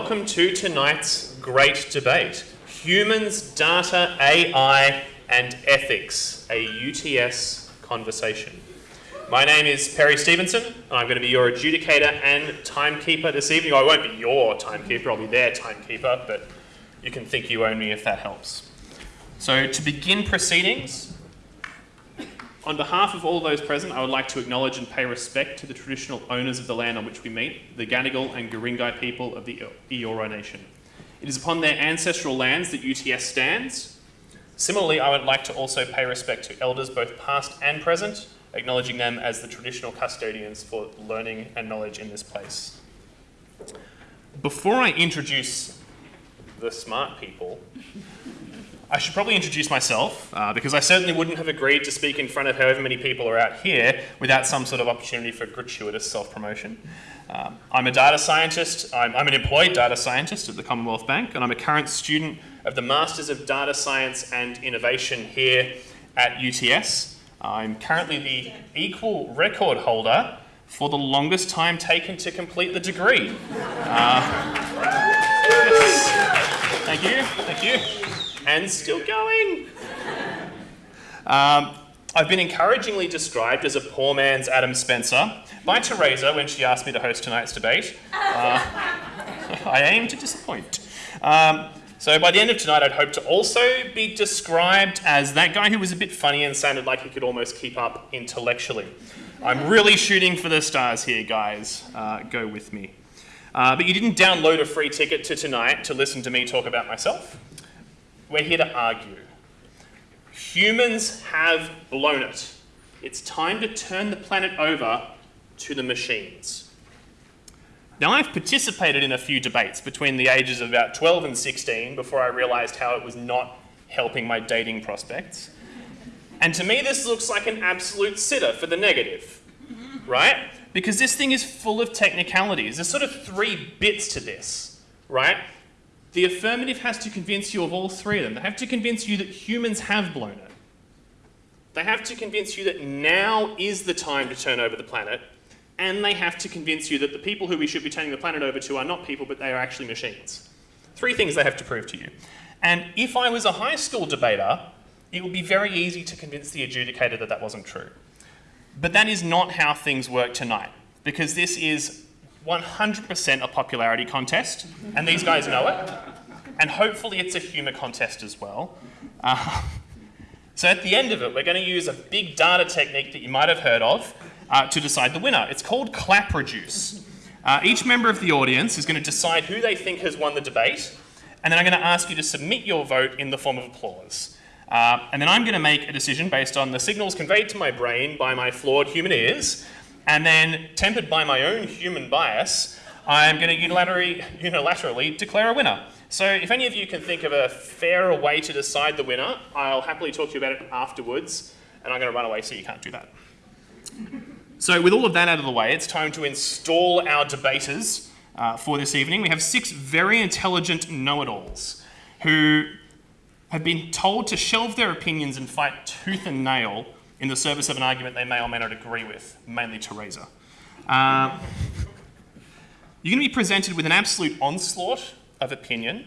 welcome to tonight's great debate Humans, Data, AI, and Ethics, a UTS conversation. My name is Perry Stevenson, and I'm going to be your adjudicator and timekeeper this evening. I won't be your timekeeper, I'll be their timekeeper, but you can think you own me if that helps. So, to begin proceedings, on behalf of all those present, I would like to acknowledge and pay respect to the traditional owners of the land on which we meet, the Gadigal and Guringai people of the Eora Nation. It is upon their ancestral lands that UTS stands. Similarly, I would like to also pay respect to elders both past and present, acknowledging them as the traditional custodians for learning and knowledge in this place. Before I introduce the smart people, I should probably introduce myself, uh, because I certainly wouldn't have agreed to speak in front of however many people are out here without some sort of opportunity for gratuitous self-promotion. Um, I'm a data scientist, I'm, I'm, an employed data scientist at the Commonwealth Bank, and I'm a current student of the Masters of Data Science and Innovation here at UTS. I'm currently the equal record holder for the longest time taken to complete the degree. Uh, yes. Thank you, thank you and still going. Um, I've been encouragingly described as a poor man's Adam Spencer by Theresa when she asked me to host tonight's debate. Uh, I aim to disappoint. Um, so by the end of tonight, I'd hope to also be described as that guy who was a bit funny and sounded like he could almost keep up intellectually. I'm really shooting for the stars here, guys. Uh, go with me. Uh, but you didn't download a free ticket to tonight to listen to me talk about myself. We're here to argue. Humans have blown it. It's time to turn the planet over to the machines. Now, I've participated in a few debates between the ages of about 12 and 16 before I realised how it was not helping my dating prospects. And to me, this looks like an absolute sitter for the negative, right? Because this thing is full of technicalities. There's sort of three bits to this, right? The affirmative has to convince you of all three of them. They have to convince you that humans have blown it. They have to convince you that now is the time to turn over the planet. And they have to convince you that the people who we should be turning the planet over to are not people, but they are actually machines. Three things they have to prove to you. And if I was a high school debater, it would be very easy to convince the adjudicator that that wasn't true. But that is not how things work tonight, because this is 100% a popularity contest, and these guys know it. And hopefully it's a humour contest as well. Uh, so at the end of it, we're going to use a big data technique that you might have heard of uh, to decide the winner. It's called clap reduce. Uh, each member of the audience is going to decide who they think has won the debate, and then I'm going to ask you to submit your vote in the form of applause. Uh, and then I'm going to make a decision based on the signals conveyed to my brain by my flawed human ears and then, tempered by my own human bias, I'm going to unilaterally, unilaterally declare a winner. So if any of you can think of a fairer way to decide the winner, I'll happily talk to you about it afterwards, and I'm going to run away so you can't do that. So with all of that out of the way, it's time to install our debaters uh, for this evening. We have six very intelligent know-it-alls who have been told to shelve their opinions and fight tooth and nail in the service of an argument they may or may not agree with, mainly Theresa. Um, you're going to be presented with an absolute onslaught of opinion,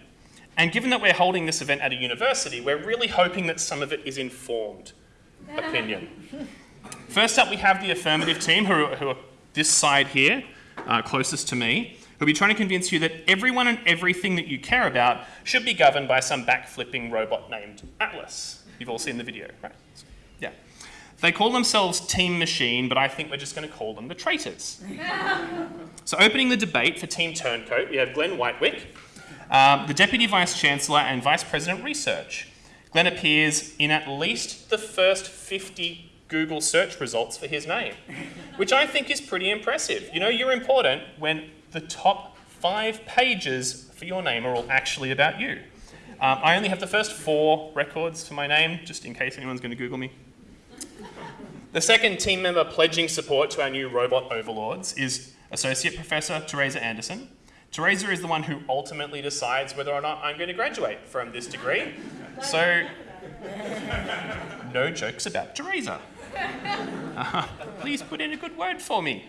and given that we're holding this event at a university, we're really hoping that some of it is informed opinion. First up, we have the affirmative team, who are, who are this side here, uh, closest to me, who'll be trying to convince you that everyone and everything that you care about should be governed by some backflipping robot named Atlas. You've all seen the video, right? Yeah. They call themselves Team Machine, but I think we're just going to call them the traitors. so opening the debate for Team Turncoat, we have Glenn Wightwick, um, the Deputy Vice Chancellor and Vice President Research. Glenn appears in at least the first 50 Google search results for his name, which I think is pretty impressive. You know, you're important when the top five pages for your name are all actually about you. Um, I only have the first four records for my name, just in case anyone's going to Google me. The second team member pledging support to our new robot overlords is Associate Professor Theresa Anderson. Theresa is the one who ultimately decides whether or not I'm going to graduate from this degree. So, no jokes about Theresa. Uh, please put in a good word for me.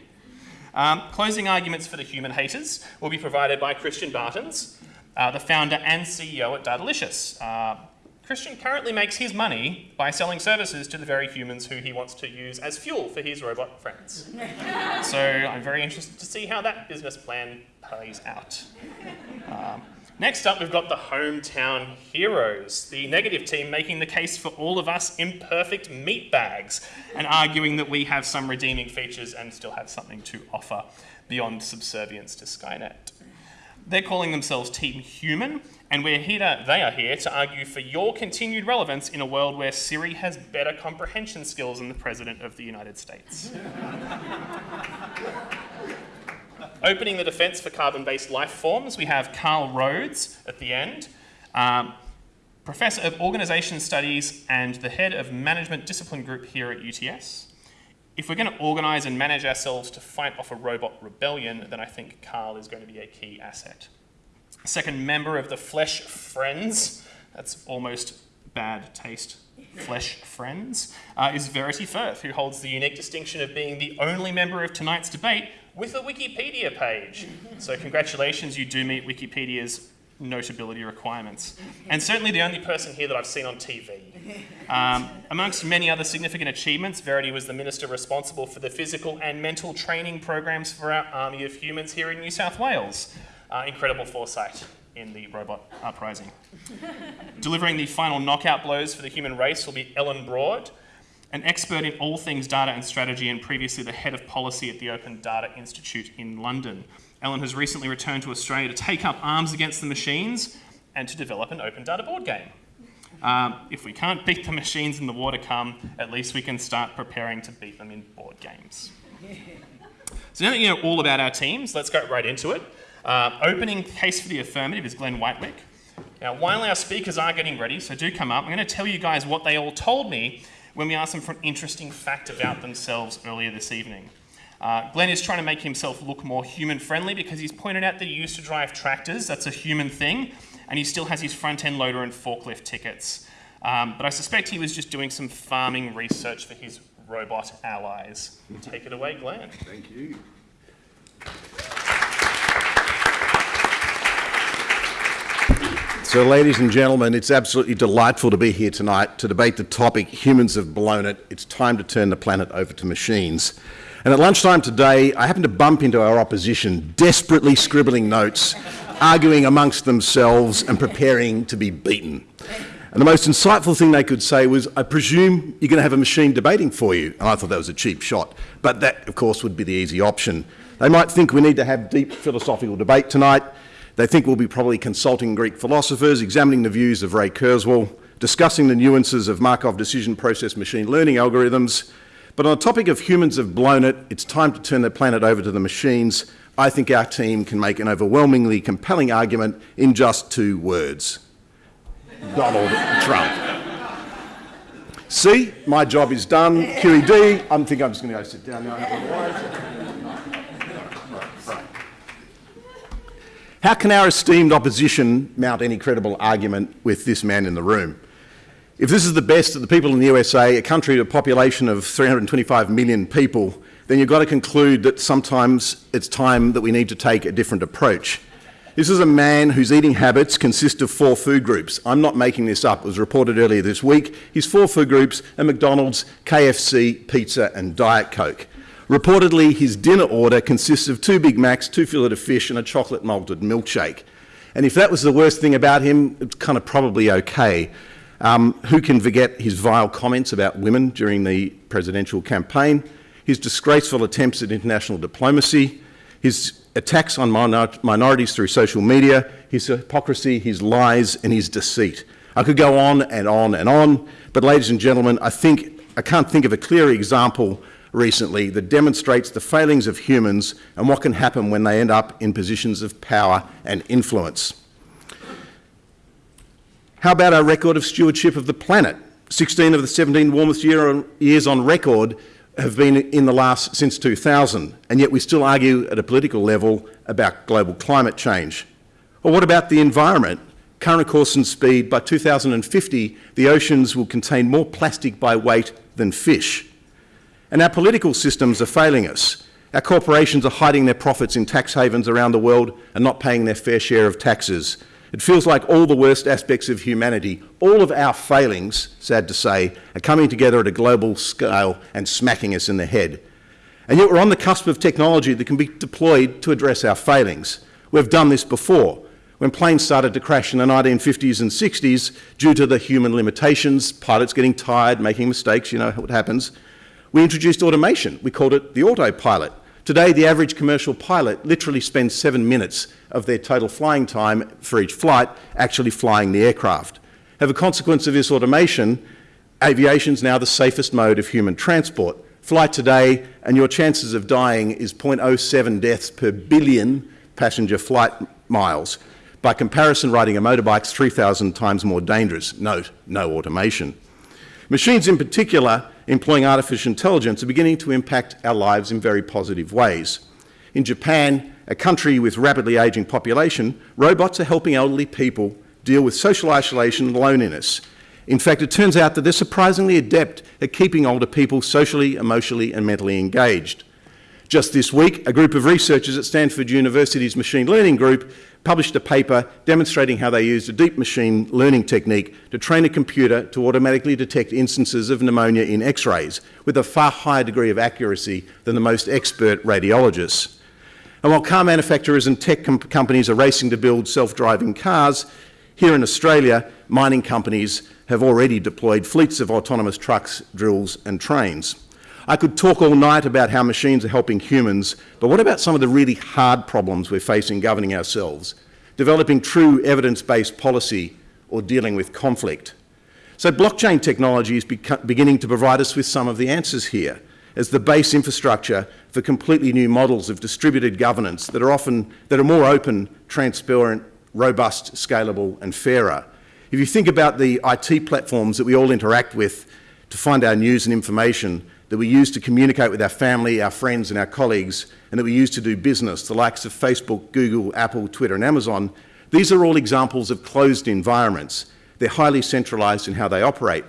Um, closing arguments for the human haters will be provided by Christian Bartens, uh, the founder and CEO at Datalicious. Uh, Christian currently makes his money by selling services to the very humans who he wants to use as fuel for his robot friends. so I'm very interested to see how that business plan plays out. Um, next up, we've got the hometown heroes, the negative team making the case for all of us imperfect meat bags and arguing that we have some redeeming features and still have something to offer beyond subservience to Skynet. They're calling themselves Team Human, and we're here to, they are here to argue for your continued relevance in a world where Siri has better comprehension skills than the President of the United States. Opening the defence for carbon-based life forms, we have Carl Rhodes at the end, um, Professor of Organisation Studies and the head of Management Discipline Group here at UTS. If we're going to organise and manage ourselves to fight off a robot rebellion, then I think Carl is going to be a key asset. Second member of the Flesh Friends, that's almost bad taste, Flesh Friends, uh, is Verity Firth, who holds the unique distinction of being the only member of tonight's debate with a Wikipedia page. So congratulations, you do meet Wikipedia's notability requirements. And certainly the only person here that I've seen on TV. Um, amongst many other significant achievements, Verity was the minister responsible for the physical and mental training programs for our army of humans here in New South Wales. Uh, incredible foresight in the robot uprising. Delivering the final knockout blows for the human race will be Ellen Broad, an expert in all things data and strategy and previously the head of policy at the Open Data Institute in London. Ellen has recently returned to Australia to take up arms against the machines and to develop an open data board game. Um, if we can't beat the machines in the war to come, at least we can start preparing to beat them in board games. So now that you know all about our teams, let's go right into it. Uh, opening case for the affirmative is Glenn Wightwick. Now, while our speakers are getting ready, so do come up, I'm going to tell you guys what they all told me when we asked them for an interesting fact about themselves earlier this evening. Uh, Glenn is trying to make himself look more human friendly because he's pointed out that he used to drive tractors, that's a human thing, and he still has his front end loader and forklift tickets. Um, but I suspect he was just doing some farming research for his robot allies. Take it away, Glenn. Thank you. So, ladies and gentlemen, it's absolutely delightful to be here tonight to debate the topic humans have blown it. It's time to turn the planet over to machines. And at lunchtime today, I happened to bump into our opposition, desperately scribbling notes, arguing amongst themselves and preparing to be beaten. And the most insightful thing they could say was, I presume you're going to have a machine debating for you. And I thought that was a cheap shot. But that, of course, would be the easy option. They might think we need to have deep philosophical debate tonight. They think we'll be probably consulting Greek philosophers, examining the views of Ray Kurzweil, discussing the nuances of Markov decision process machine learning algorithms, but on the topic of humans have blown it, it's time to turn the planet over to the machines. I think our team can make an overwhelmingly compelling argument in just two words. Donald Trump. See, my job is done. QED, I think I'm just going to go sit down now. How can our esteemed opposition mount any credible argument with this man in the room? If this is the best that the people in the USA, a country with a population of 325 million people, then you've got to conclude that sometimes it's time that we need to take a different approach. This is a man whose eating habits consist of four food groups. I'm not making this up. It was reported earlier this week. His four food groups are McDonald's, KFC, pizza and Diet Coke. Reportedly, his dinner order consists of two Big Macs, two fillet of fish and a chocolate malted milkshake. And if that was the worst thing about him, it's kind of probably okay. Um, who can forget his vile comments about women during the presidential campaign, his disgraceful attempts at international diplomacy, his attacks on minor minorities through social media, his hypocrisy, his lies, and his deceit. I could go on and on and on, but ladies and gentlemen, I think I can't think of a clearer example recently that demonstrates the failings of humans and what can happen when they end up in positions of power and influence. How about our record of stewardship of the planet? 16 of the 17 warmest year on, years on record have been in the last since 2000, and yet we still argue at a political level about global climate change. Or what about the environment? Current course and speed, by 2050, the oceans will contain more plastic by weight than fish. And our political systems are failing us. Our corporations are hiding their profits in tax havens around the world and not paying their fair share of taxes. It feels like all the worst aspects of humanity, all of our failings, sad to say, are coming together at a global scale and smacking us in the head. And yet we're on the cusp of technology that can be deployed to address our failings. We've done this before. When planes started to crash in the 1950s and 60s due to the human limitations, pilots getting tired, making mistakes, you know what happens, we introduced automation. We called it the autopilot. Today, the average commercial pilot literally spends seven minutes of their total flying time for each flight actually flying the aircraft. As a consequence of this automation, aviation is now the safest mode of human transport. Fly today and your chances of dying is 0.07 deaths per billion passenger flight miles. By comparison, riding a motorbike is 3,000 times more dangerous. Note, no automation. Machines in particular, employing artificial intelligence, are beginning to impact our lives in very positive ways. In Japan, a country with rapidly ageing population, robots are helping elderly people deal with social isolation and loneliness. In fact, it turns out that they're surprisingly adept at keeping older people socially, emotionally and mentally engaged. Just this week, a group of researchers at Stanford University's Machine Learning Group published a paper demonstrating how they used a deep machine learning technique to train a computer to automatically detect instances of pneumonia in x-rays with a far higher degree of accuracy than the most expert radiologists. And while car manufacturers and tech com companies are racing to build self-driving cars, here in Australia, mining companies have already deployed fleets of autonomous trucks, drills and trains. I could talk all night about how machines are helping humans, but what about some of the really hard problems we're facing governing ourselves? Developing true evidence-based policy or dealing with conflict. So blockchain technology is beginning to provide us with some of the answers here as the base infrastructure for completely new models of distributed governance that are often that are more open, transparent, robust, scalable and fairer. If you think about the IT platforms that we all interact with to find our news and information, that we use to communicate with our family, our friends and our colleagues, and that we use to do business, the likes of Facebook, Google, Apple, Twitter and Amazon, these are all examples of closed environments. They're highly centralised in how they operate.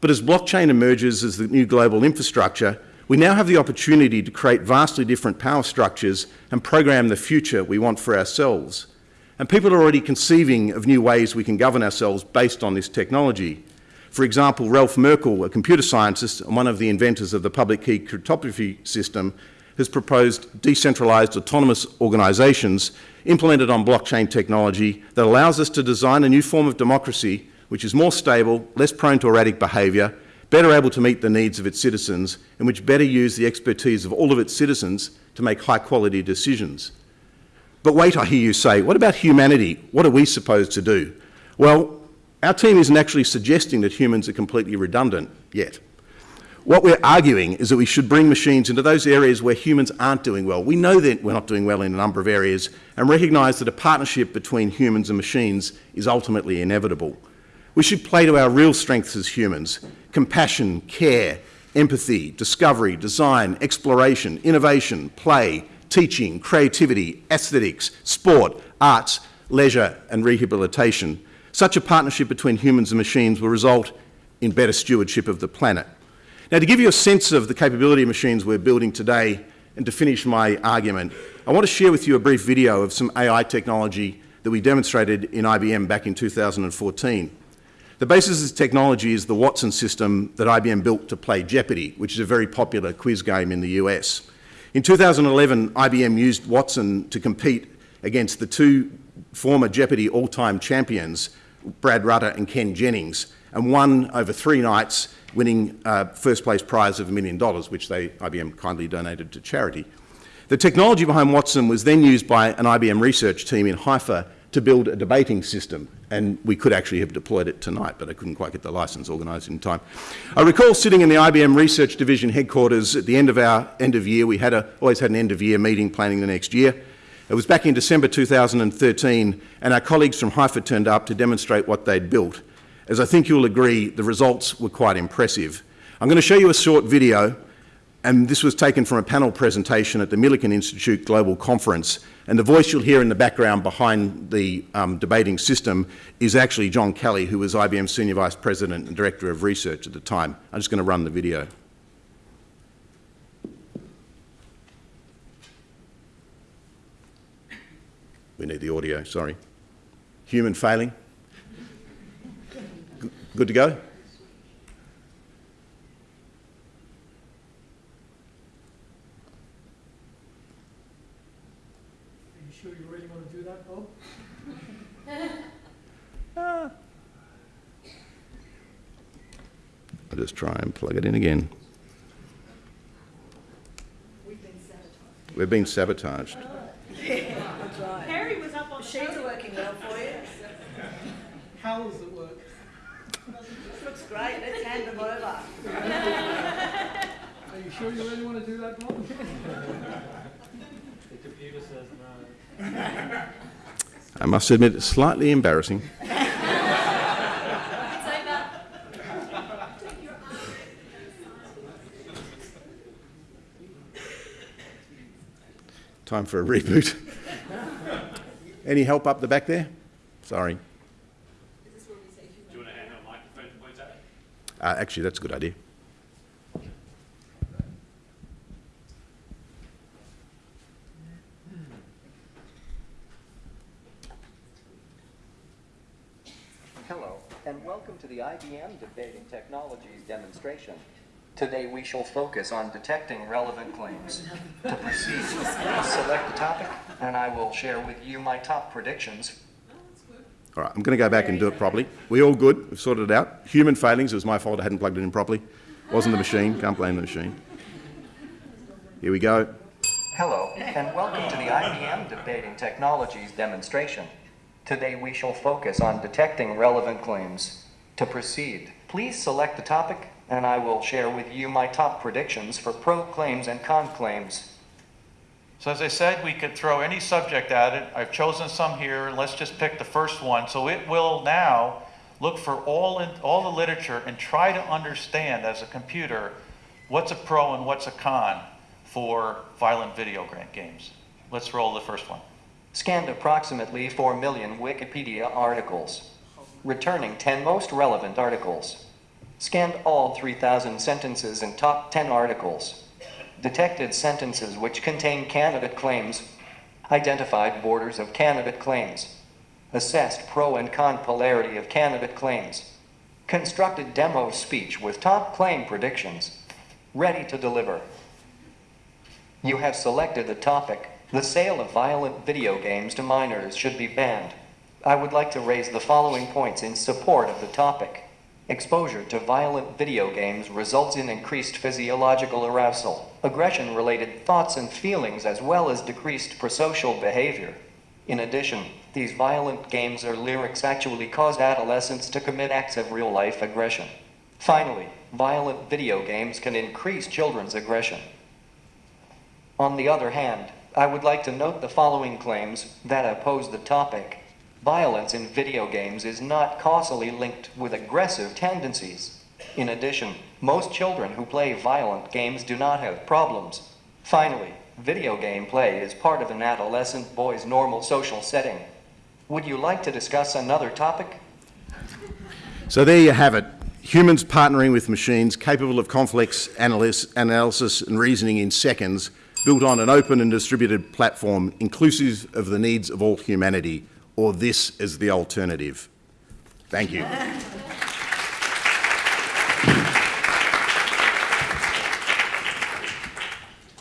But as blockchain emerges as the new global infrastructure, we now have the opportunity to create vastly different power structures and program the future we want for ourselves. And people are already conceiving of new ways we can govern ourselves based on this technology. For example, Ralph Merkle, a computer scientist and one of the inventors of the public key cryptography system, has proposed decentralised autonomous organisations implemented on blockchain technology that allows us to design a new form of democracy which is more stable, less prone to erratic behaviour, better able to meet the needs of its citizens, and which better use the expertise of all of its citizens to make high quality decisions. But wait, I hear you say, what about humanity? What are we supposed to do? Well, our team isn't actually suggesting that humans are completely redundant yet. What we're arguing is that we should bring machines into those areas where humans aren't doing well. We know that we're not doing well in a number of areas and recognise that a partnership between humans and machines is ultimately inevitable. We should play to our real strengths as humans, compassion, care, empathy, discovery, design, exploration, innovation, play, teaching, creativity, aesthetics, sport, arts, leisure and rehabilitation. Such a partnership between humans and machines will result in better stewardship of the planet. Now, to give you a sense of the capability of machines we're building today, and to finish my argument, I want to share with you a brief video of some AI technology that we demonstrated in IBM back in 2014. The basis of this technology is the Watson system that IBM built to play Jeopardy, which is a very popular quiz game in the US. In 2011, IBM used Watson to compete against the two former Jeopardy all-time champions, Brad Rutter and Ken Jennings, and won over three nights, winning uh, first place prize of a million dollars, which they, IBM kindly donated to charity. The technology behind Watson was then used by an IBM research team in Haifa to build a debating system, and we could actually have deployed it tonight, but I couldn't quite get the license organised in time. I recall sitting in the IBM Research Division headquarters at the end of our end of year. We had a, always had an end of year meeting planning the next year. It was back in December 2013 and our colleagues from Haifa turned up to demonstrate what they'd built. As I think you'll agree, the results were quite impressive. I'm going to show you a short video and this was taken from a panel presentation at the Milken Institute Global Conference and the voice you'll hear in the background behind the um, debating system is actually John Kelly who was IBM's Senior Vice President and Director of Research at the time. I'm just going to run the video. We need the audio, sorry. Human failing. Good to go? Are you sure you really want to do that, Bob? I'll just try and plug it in again. We've been sabotaged. We've been sabotaged. Harry was up on the She's podium. working well for you. How does it work? Looks great. Let's hand them over. Are you sure you really want to do that, Bob? The computer says no. I must admit, it's slightly embarrassing. Time for a reboot. Any help up the back there? Sorry. Do you want to hand a microphone to point at? Uh, actually, that's a good idea. Hello, and welcome to the IBM Debating Technologies demonstration. Today we shall focus on detecting relevant claims. To proceed, please select the topic, and I will share with you my top predictions. All right, I'm going to go back and do it properly. We all good? We've sorted it out. Human failings, it was my fault I hadn't plugged it in properly. Wasn't the machine, can't blame the machine. Here we go. Hello, and welcome to the IBM Debating Technologies demonstration. Today we shall focus on detecting relevant claims. To proceed, please select the topic, and I will share with you my top predictions for pro claims and con claims. So as I said, we could throw any subject at it. I've chosen some here. Let's just pick the first one. So it will now look for all, in, all the literature and try to understand as a computer what's a pro and what's a con for violent video games. Let's roll the first one. Scanned approximately 4 million Wikipedia articles, returning 10 most relevant articles. Scanned all 3,000 sentences and top 10 articles. Detected sentences which contain candidate claims. Identified borders of candidate claims. Assessed pro and con polarity of candidate claims. Constructed demo speech with top claim predictions. Ready to deliver. You have selected the topic. The sale of violent video games to minors should be banned. I would like to raise the following points in support of the topic. Exposure to violent video games results in increased physiological arousal, aggression related thoughts and feelings, as well as decreased prosocial behavior. In addition, these violent games or lyrics actually cause adolescents to commit acts of real life aggression. Finally, violent video games can increase children's aggression. On the other hand, I would like to note the following claims that oppose the topic. Violence in video games is not causally linked with aggressive tendencies. In addition, most children who play violent games do not have problems. Finally, video game play is part of an adolescent boy's normal social setting. Would you like to discuss another topic? So there you have it. Humans partnering with machines capable of complex analysis, analysis and reasoning in seconds, built on an open and distributed platform inclusive of the needs of all humanity, or this is the alternative. Thank you.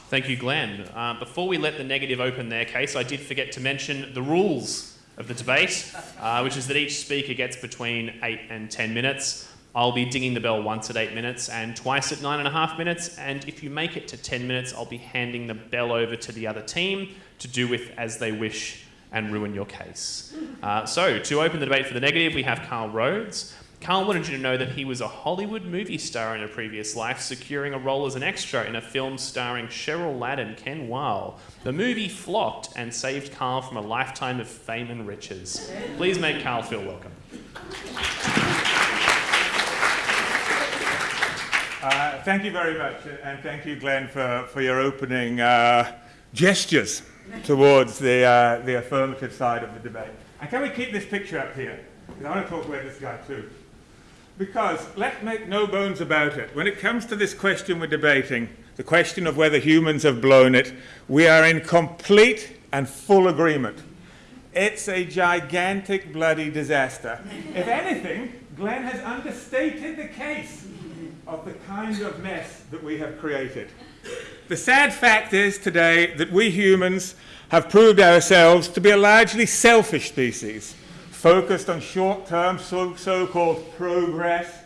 Thank you, Glenn. Uh, before we let the negative open their case, I did forget to mention the rules of the debate, uh, which is that each speaker gets between 8 and 10 minutes. I'll be dinging the bell once at 8 minutes and twice at 9.5 minutes, and if you make it to 10 minutes, I'll be handing the bell over to the other team to do with as they wish and ruin your case. Uh, so, to open the debate for the negative, we have Carl Rhodes. Carl wanted you to know that he was a Hollywood movie star in a previous life, securing a role as an extra in a film starring Cheryl Ladd and Ken Weil. The movie flopped and saved Carl from a lifetime of fame and riches. Please make Carl feel welcome. Uh, thank you very much, and thank you, Glenn, for, for your opening uh, gestures towards the, uh, the affirmative side of the debate. And can we keep this picture up here? Because I want to talk about this guy too. Because let's make no bones about it. When it comes to this question we're debating, the question of whether humans have blown it, we are in complete and full agreement. It's a gigantic bloody disaster. if anything, Glenn has understated the case of the kind of mess that we have created. The sad fact is today that we humans have proved ourselves to be a largely selfish species, focused on short term so called progress,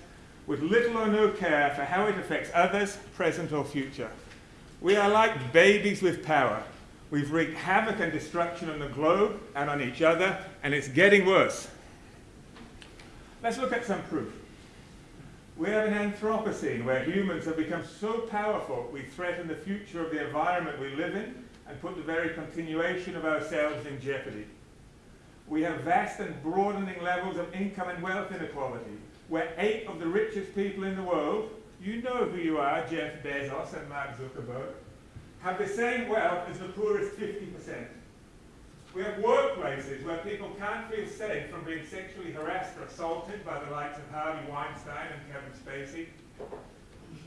with little or no care for how it affects others, present or future. We are like babies with power. We've wreaked havoc and destruction on the globe and on each other, and it's getting worse. Let's look at some proof. We have an Anthropocene where humans have become so powerful we threaten the future of the environment we live in and put the very continuation of ourselves in jeopardy. We have vast and broadening levels of income and wealth inequality, where eight of the richest people in the world, you know who you are, Jeff Bezos and Mark Zuckerberg, have the same wealth as the poorest 50%. We have workplaces where people can't feel safe from being sexually harassed or assaulted by the likes of Harvey Weinstein and Kevin Spacey.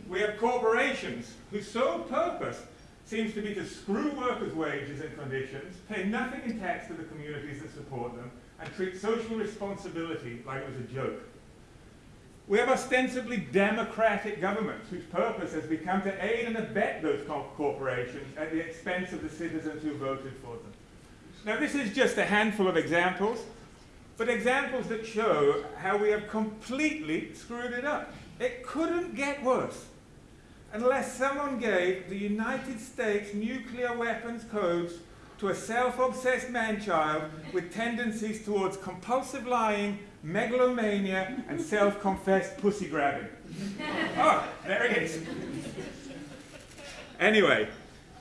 We have corporations whose sole purpose seems to be to screw workers' wages and conditions, pay nothing in tax to the communities that support them, and treat social responsibility like it was a joke. We have ostensibly democratic governments whose purpose has become to aid and abet those corporations at the expense of the citizens who voted for them. Now, this is just a handful of examples, but examples that show how we have completely screwed it up. It couldn't get worse unless someone gave the United States nuclear weapons codes to a self-obsessed man-child with tendencies towards compulsive lying, megalomania, and self-confessed pussy grabbing. oh, there it is. Anyway,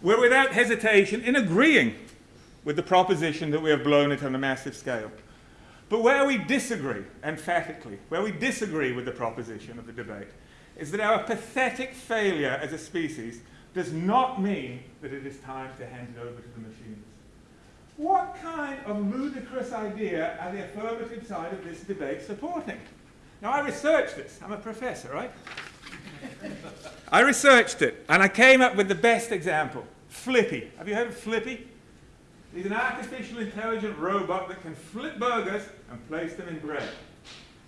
we're without hesitation in agreeing with the proposition that we have blown it on a massive scale. But where we disagree, emphatically, where we disagree with the proposition of the debate, is that our pathetic failure as a species does not mean that it is time to hand it over to the machines. What kind of ludicrous idea are the affirmative side of this debate supporting? Now, I researched this. I'm a professor, right? I researched it, and I came up with the best example Flippy. Have you heard of Flippy? He's an artificial intelligent robot that can flip burgers and place them in bread.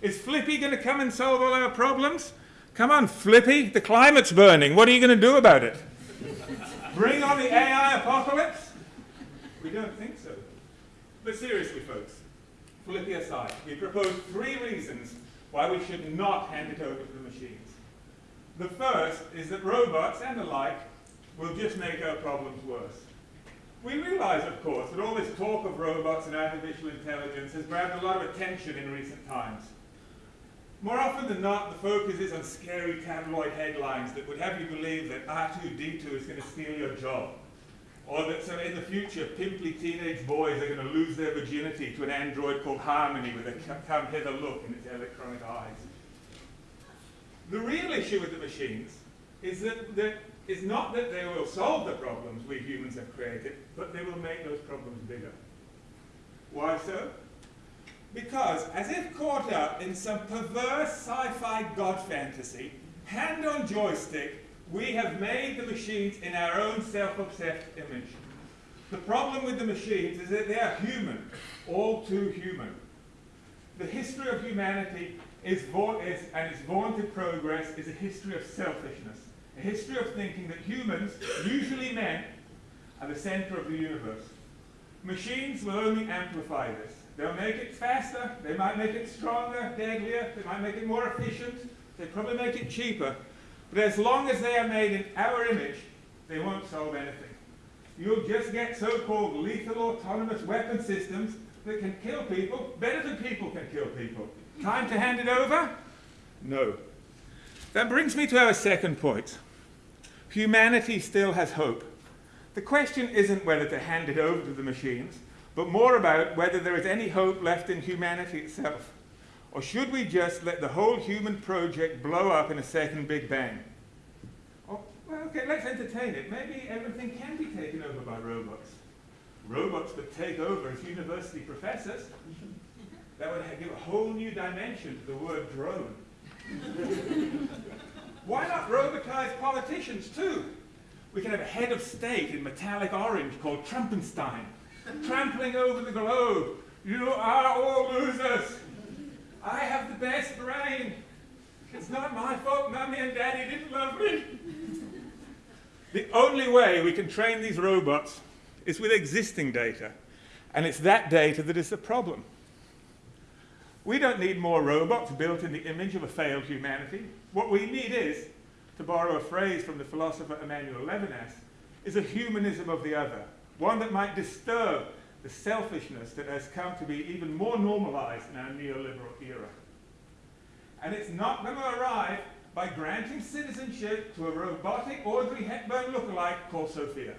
Is Flippy going to come and solve all our problems? Come on, Flippy, the climate's burning. What are you going to do about it? Bring on the AI apocalypse? We don't think so. But seriously, folks, Flippy aside, we propose three reasons why we should not hand it over to the machines. The first is that robots and the like will just make our problems worse. We realize, of course, that all this talk of robots and artificial intelligence has grabbed a lot of attention in recent times. More often than not, the focus is on scary tabloid headlines that would have you believe that R2-D2 is going to steal your job. Or that so in the future, pimply teenage boys are going to lose their virginity to an android called Harmony with a come hither look in its electronic eyes. The real issue with the machines is that, that is not that they will solve the problems we humans have created, but they will make those problems bigger. Why so? Because, as if caught up in some perverse sci-fi god fantasy, hand on joystick, we have made the machines in our own self-obsessed image. The problem with the machines is that they are human, all too human. The history of humanity is, is, and its vaunted progress is a history of selfishness, history of thinking that humans, usually men, are the center of the universe. Machines will only amplify this. They'll make it faster, they might make it stronger, deadlier, they might make it more efficient, they probably make it cheaper, but as long as they are made in our image, they won't solve anything. You'll just get so-called lethal autonomous weapon systems that can kill people better than people can kill people. Time to hand it over? No. That brings me to our second point. Humanity still has hope. The question isn't whether to hand it over to the machines, but more about whether there is any hope left in humanity itself. Or should we just let the whole human project blow up in a second Big Bang? Oh, well, okay, let's entertain it. Maybe everything can be taken over by robots. Robots that take over as university professors. That would give a whole new dimension to the word drone. Why not robotize politicians too? We can have a head of state in metallic orange called Trumpenstein. trampling over the globe. You are all losers. I have the best brain. It's not my fault Mummy and Daddy didn't love me. The only way we can train these robots is with existing data. And it's that data that is the problem. We don't need more robots built in the image of a failed humanity. What we need is, to borrow a phrase from the philosopher Emmanuel Levinas, is a humanism of the other, one that might disturb the selfishness that has come to be even more normalized in our neoliberal era. And it's not going to arrive by granting citizenship to a robotic Audrey Hepburn lookalike called Sophia.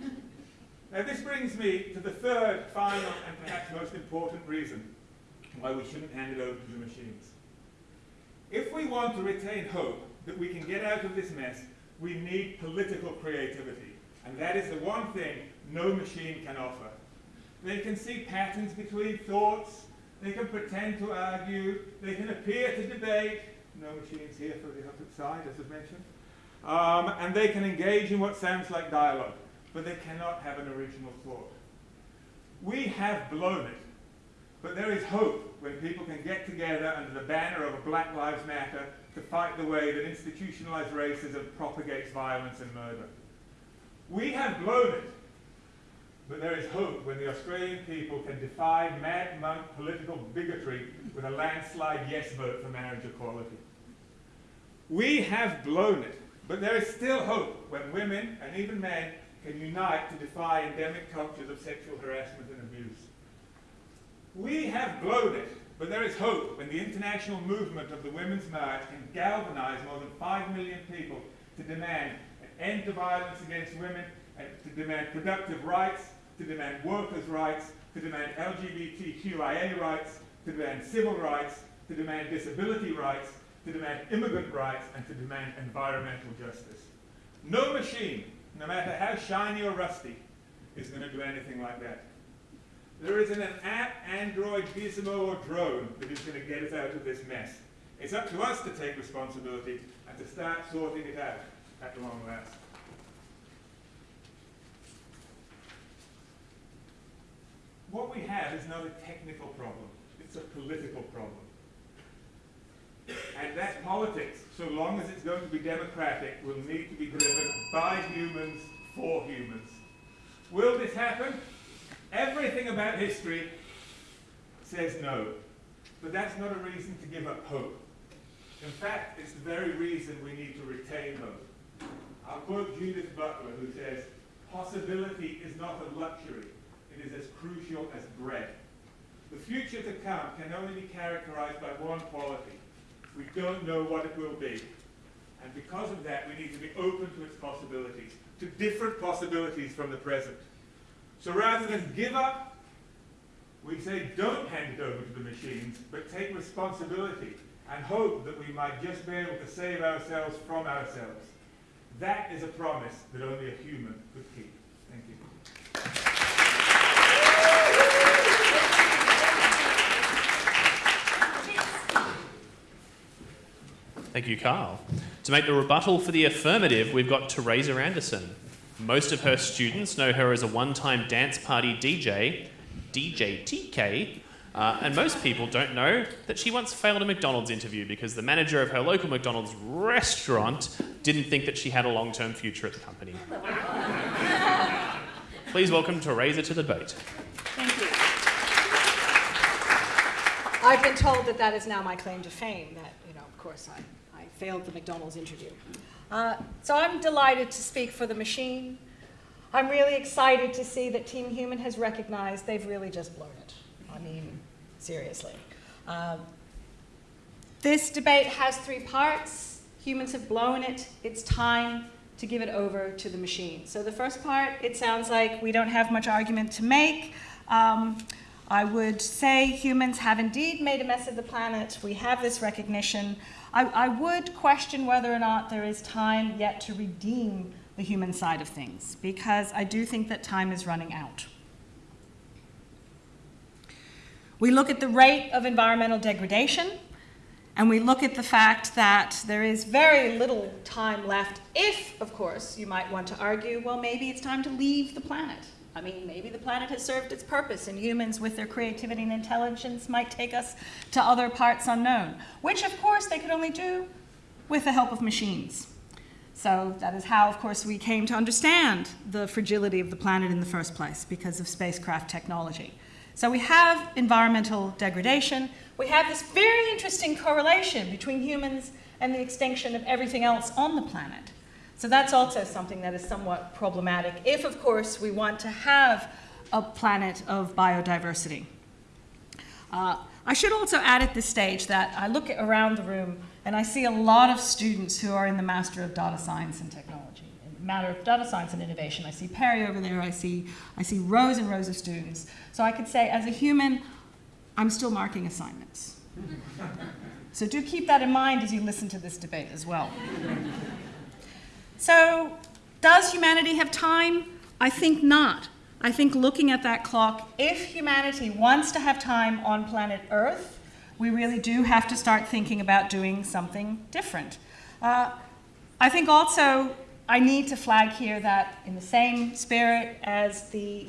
now this brings me to the third, final, and perhaps most important reason why we shouldn't hand it over to the machines. If we want to retain hope that we can get out of this mess, we need political creativity. And that is the one thing no machine can offer. They can see patterns between thoughts, they can pretend to argue, they can appear to debate, no machines here for the opposite side, as I've mentioned. Um, and they can engage in what sounds like dialogue, but they cannot have an original thought. We have blown it, but there is hope when people can get together under the banner of a Black Lives Matter to fight the way that institutionalized racism propagates violence and murder. We have blown it, but there is hope when the Australian people can defy mad monk political bigotry with a landslide yes vote for marriage equality. We have blown it, but there is still hope when women and even men can unite to defy endemic cultures of sexual harassment and abuse. We have blown it, but there is hope when the international movement of the Women's March can galvanize more than 5 million people to demand an end to violence against women, and to demand productive rights, to demand workers' rights, to demand LGBTQIA rights, to demand civil rights, to demand disability rights, to demand immigrant rights, and to demand environmental justice. No machine, no matter how shiny or rusty, is going to do anything like that. There isn't an app, Android, gizmo, or drone that is going to get us out of this mess. It's up to us to take responsibility and to start sorting it out at the long last. What we have is not a technical problem, it's a political problem. And that politics, so long as it's going to be democratic, will need to be driven by humans for humans. Will this happen? Everything about history says no. But that's not a reason to give up hope. In fact, it's the very reason we need to retain hope. I'll quote Judith Butler, who says, possibility is not a luxury. It is as crucial as bread. The future to come can only be characterized by one quality, we don't know what it will be. And because of that, we need to be open to its possibilities, to different possibilities from the present. So rather than give up, we say don't hand it over to the machines, but take responsibility and hope that we might just be able to save ourselves from ourselves. That is a promise that only a human could keep. Thank you. Thank you, Carl. To make the rebuttal for the affirmative, we've got Theresa Anderson. Most of her students know her as a one time dance party DJ, DJ TK, uh, and most people don't know that she once failed a McDonald's interview because the manager of her local McDonald's restaurant didn't think that she had a long term future at the company. Please welcome Theresa to the debate. Thank you. I've been told that that is now my claim to fame, that, you know, of course, I failed the McDonald's interview. Uh, so I'm delighted to speak for the machine. I'm really excited to see that Team Human has recognized they've really just blown it. I mean, seriously. Uh, this debate has three parts. Humans have blown it. It's time to give it over to the machine. So the first part, it sounds like we don't have much argument to make. Um, I would say humans have indeed made a mess of the planet. We have this recognition. I, I would question whether or not there is time yet to redeem the human side of things, because I do think that time is running out. We look at the rate of environmental degradation, and we look at the fact that there is very little time left, if, of course, you might want to argue, well, maybe it's time to leave the planet. I mean, maybe the planet has served its purpose, and humans, with their creativity and intelligence, might take us to other parts unknown, which, of course, they could only do with the help of machines. So that is how, of course, we came to understand the fragility of the planet in the first place because of spacecraft technology. So we have environmental degradation. We have this very interesting correlation between humans and the extinction of everything else on the planet. So that's also something that is somewhat problematic if, of course, we want to have a planet of biodiversity. Uh, I should also add at this stage that I look around the room and I see a lot of students who are in the Master of Data Science and Technology, in Master of Data Science and Innovation. I see Perry over there, I see, I see rows and rows of students. So I could say, as a human, I'm still marking assignments. so do keep that in mind as you listen to this debate as well. So, does humanity have time? I think not. I think looking at that clock, if humanity wants to have time on planet Earth, we really do have to start thinking about doing something different. Uh, I think also I need to flag here that, in the same spirit as the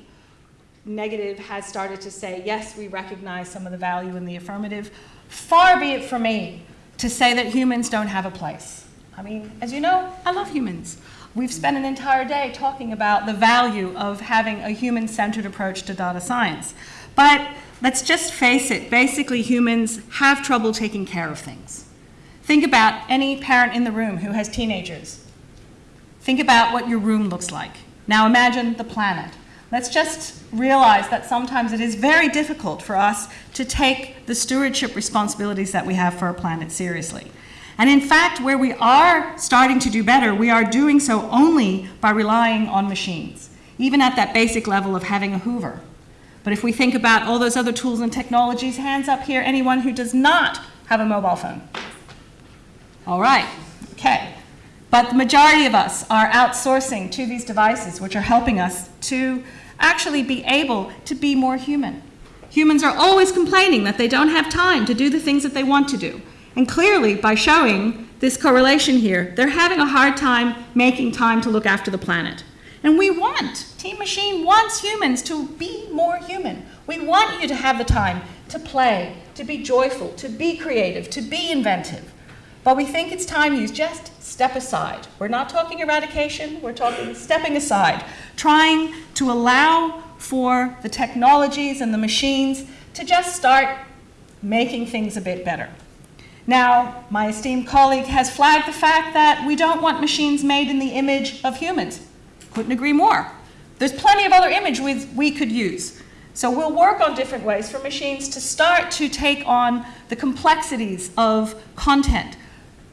negative has started to say, yes, we recognize some of the value in the affirmative, far be it from me to say that humans don't have a place. I mean, as you know, I love humans. We've spent an entire day talking about the value of having a human centered approach to data science. But let's just face it basically, humans have trouble taking care of things. Think about any parent in the room who has teenagers. Think about what your room looks like. Now imagine the planet. Let's just realize that sometimes it is very difficult for us to take the stewardship responsibilities that we have for our planet seriously. And in fact, where we are starting to do better, we are doing so only by relying on machines, even at that basic level of having a Hoover. But if we think about all those other tools and technologies, hands up here, anyone who does not have a mobile phone. All right, okay. But the majority of us are outsourcing to these devices, which are helping us to actually be able to be more human. Humans are always complaining that they don't have time to do the things that they want to do. And clearly, by showing this correlation here, they're having a hard time making time to look after the planet. And we want, Team Machine wants humans to be more human. We want you to have the time to play, to be joyful, to be creative, to be inventive. But we think it's time you just step aside. We're not talking eradication, we're talking stepping aside, trying to allow for the technologies and the machines to just start making things a bit better. Now, my esteemed colleague has flagged the fact that we don't want machines made in the image of humans. Couldn't agree more. There's plenty of other images we could use. So we'll work on different ways for machines to start to take on the complexities of content,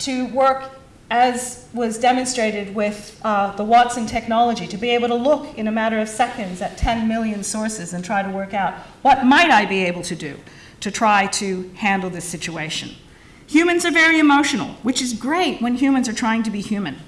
to work as was demonstrated with uh, the Watson technology, to be able to look in a matter of seconds at 10 million sources and try to work out what might I be able to do to try to handle this situation. Humans are very emotional, which is great when humans are trying to be human.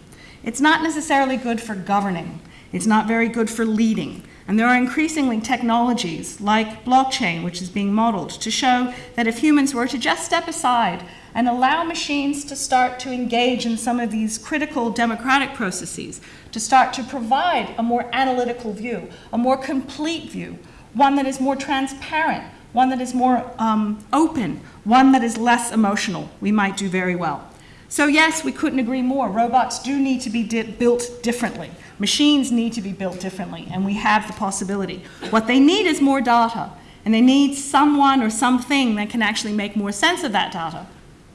It's not necessarily good for governing. It's not very good for leading. And there are increasingly technologies like blockchain, which is being modeled, to show that if humans were to just step aside and allow machines to start to engage in some of these critical democratic processes, to start to provide a more analytical view, a more complete view, one that is more transparent, one that is more um, open, one that is less emotional, we might do very well. So yes, we couldn't agree more. Robots do need to be di built differently. Machines need to be built differently, and we have the possibility. What they need is more data, and they need someone or something that can actually make more sense of that data.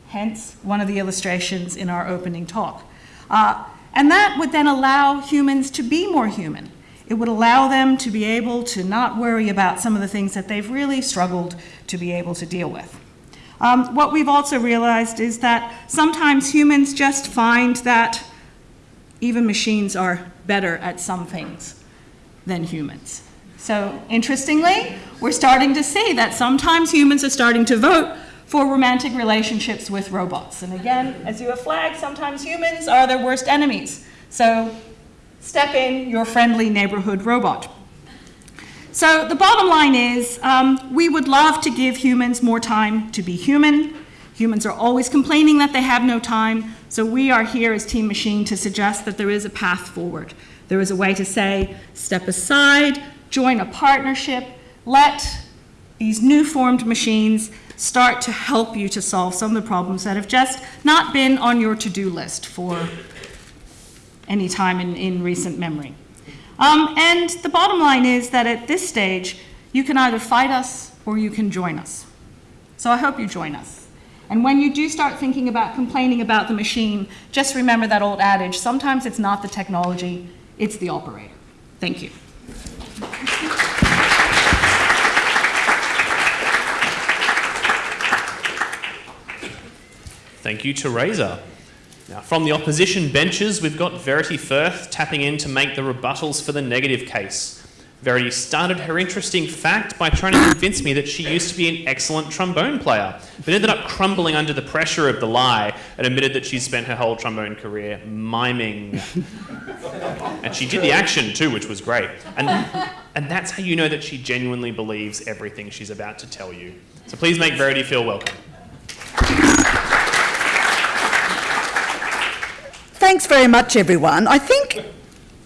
Hence, one of the illustrations in our opening talk. Uh, and that would then allow humans to be more human. It would allow them to be able to not worry about some of the things that they've really struggled to be able to deal with. Um, what we've also realized is that sometimes humans just find that even machines are better at some things than humans. So interestingly, we're starting to see that sometimes humans are starting to vote for romantic relationships with robots. And again, as you have flagged, sometimes humans are their worst enemies. So step in your friendly neighborhood robot. So the bottom line is um, we would love to give humans more time to be human. Humans are always complaining that they have no time. So we are here as Team Machine to suggest that there is a path forward. There is a way to say, step aside, join a partnership, let these new formed machines start to help you to solve some of the problems that have just not been on your to-do list for any time in, in recent memory. Um, and the bottom line is that at this stage, you can either fight us or you can join us. So I hope you join us. And when you do start thinking about complaining about the machine, just remember that old adage, sometimes it's not the technology, it's the operator. Thank you. Thank you, Theresa. Now, from the opposition benches, we've got Verity Firth tapping in to make the rebuttals for the negative case. Verity started her interesting fact by trying to convince me that she used to be an excellent trombone player, but ended up crumbling under the pressure of the lie and admitted that she'd spent her whole trombone career miming. and she did the action too, which was great. And, and that's how you know that she genuinely believes everything she's about to tell you. So please make Verity feel welcome. Thanks very much, everyone. I think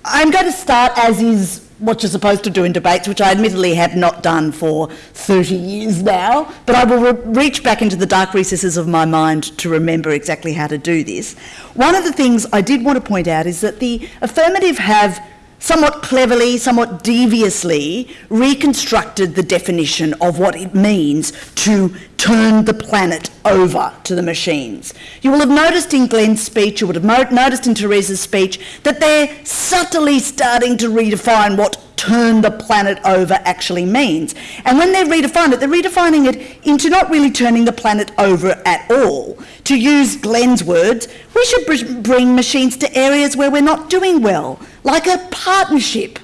I'm going to start as is what you're supposed to do in debates, which I admittedly have not done for 30 years now, but I will re- reach back into the dark recesses of my mind to remember exactly how to do this. One of the things I did want to point out is that the affirmative have somewhat cleverly, somewhat deviously reconstructed the definition of what it means to turn the planet over to the machines. You will have noticed in Glenn's speech, you would have noticed in Theresa's speech, that they're subtly starting to redefine what turn the planet over actually means. And when they redefine it, they're redefining it into not really turning the planet over at all. To use Glenn's words, we should br- bring machines to areas where we're not doing well, like a partnership.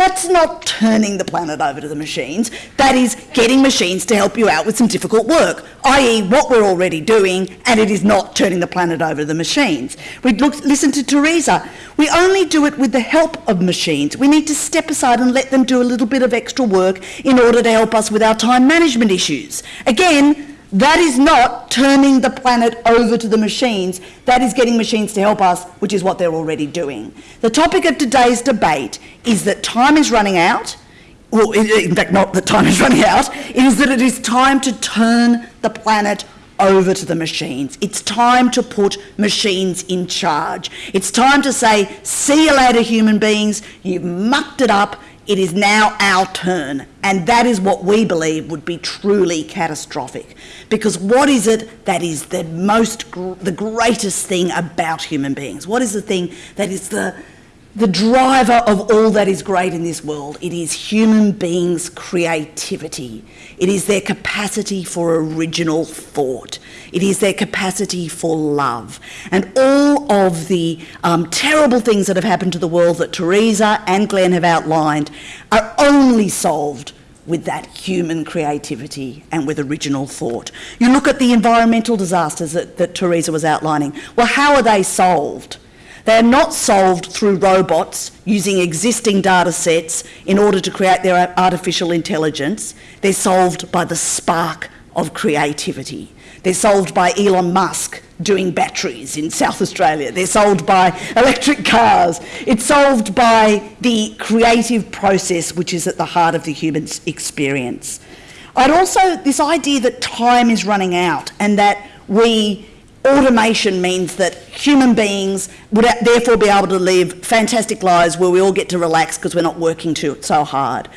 That's not turning the planet over to the machines. That is getting machines to help you out with some difficult work, i.e., what we're already doing, and it is not turning the planet over to the machines. We listen to Theresa. We only do it with the help of machines. We need to step aside and let them do a little bit of extra work in order to help us with our time management issues. Again, that is not turning the planet over to the machines. That is getting machines to help us, which is what they're already doing. The topic of today's debate is that time is running out. Well, in fact, not that time is running out. It is that it is time to turn the planet over to the machines. It's time to put machines in charge. It's time to say, see you later, human beings. You've mucked it up. It is now our turn. And that is what we believe would be truly catastrophic. Because what is it that is the most, the greatest thing about human beings? What is the thing that is the, the driver of all that is great in this world? It is human beings' creativity. It is their capacity for original thought. It is their capacity for love. And all of the um, terrible things that have happened to the world that Theresa and Glenn have outlined are only solved with that human creativity and with original thought. You look at the environmental disasters that, that Theresa was outlining. Well, how are they solved? They are not solved through robots using existing data sets in order to create their artificial intelligence. They're solved by the spark of creativity. They're solved by Elon Musk doing batteries in South Australia. They're solved by electric cars. It's solved by the creative process which is at the heart of the human experience. I'd also, this idea that time is running out and that we automation means that human beings would therefore be able to live fantastic lives where we all get to relax because we're not working too, so hard.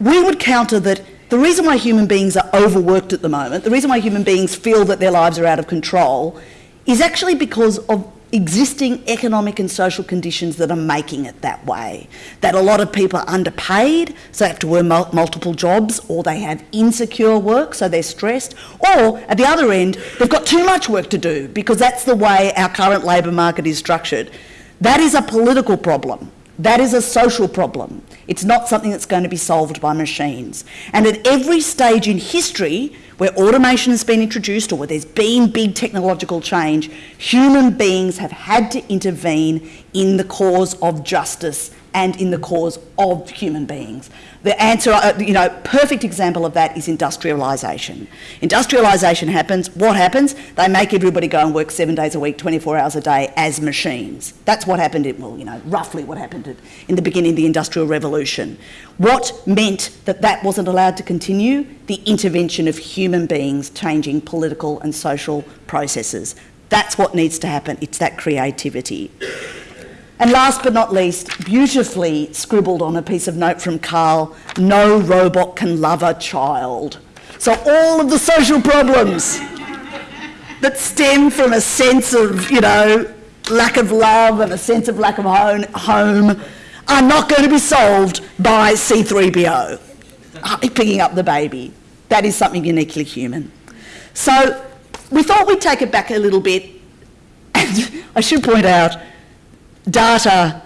We would counter that the reason why human beings are overworked at the moment, the reason why human beings feel that their lives are out of control, is actually because of existing economic and social conditions that are making it that way. That a lot of people are underpaid, so they have to work mul- multiple jobs, or they have insecure work, so they're stressed, or at the other end, they've got too much work to do because that's the way our current labour market is structured. That is a political problem. That is a social problem. It's not something that's going to be solved by machines. And at every stage in history where automation has been introduced or where there's been big technological change, human beings have had to intervene in the cause of justice and in the cause of human beings. The answer, uh, you know, perfect example of that is industrialisation. Industrialisation happens, what happens? They make everybody go and work seven days a week, 24 hours a day as machines. That's what happened, in, well, you know, roughly what happened in the beginning of the Industrial Revolution. What meant that that wasn't allowed to continue? The intervention of human beings changing political and social processes. That's what needs to happen. It's that creativity. And last but not least, beautifully scribbled on a piece of note from Carl, no robot can love a child. So all of the social problems that stem from a sense of, you know, lack of love and a sense of lack of home are not going to be solved by C3PO ah, picking up the baby. That is something uniquely human. So we thought we'd take it back a little bit. And I should point out, data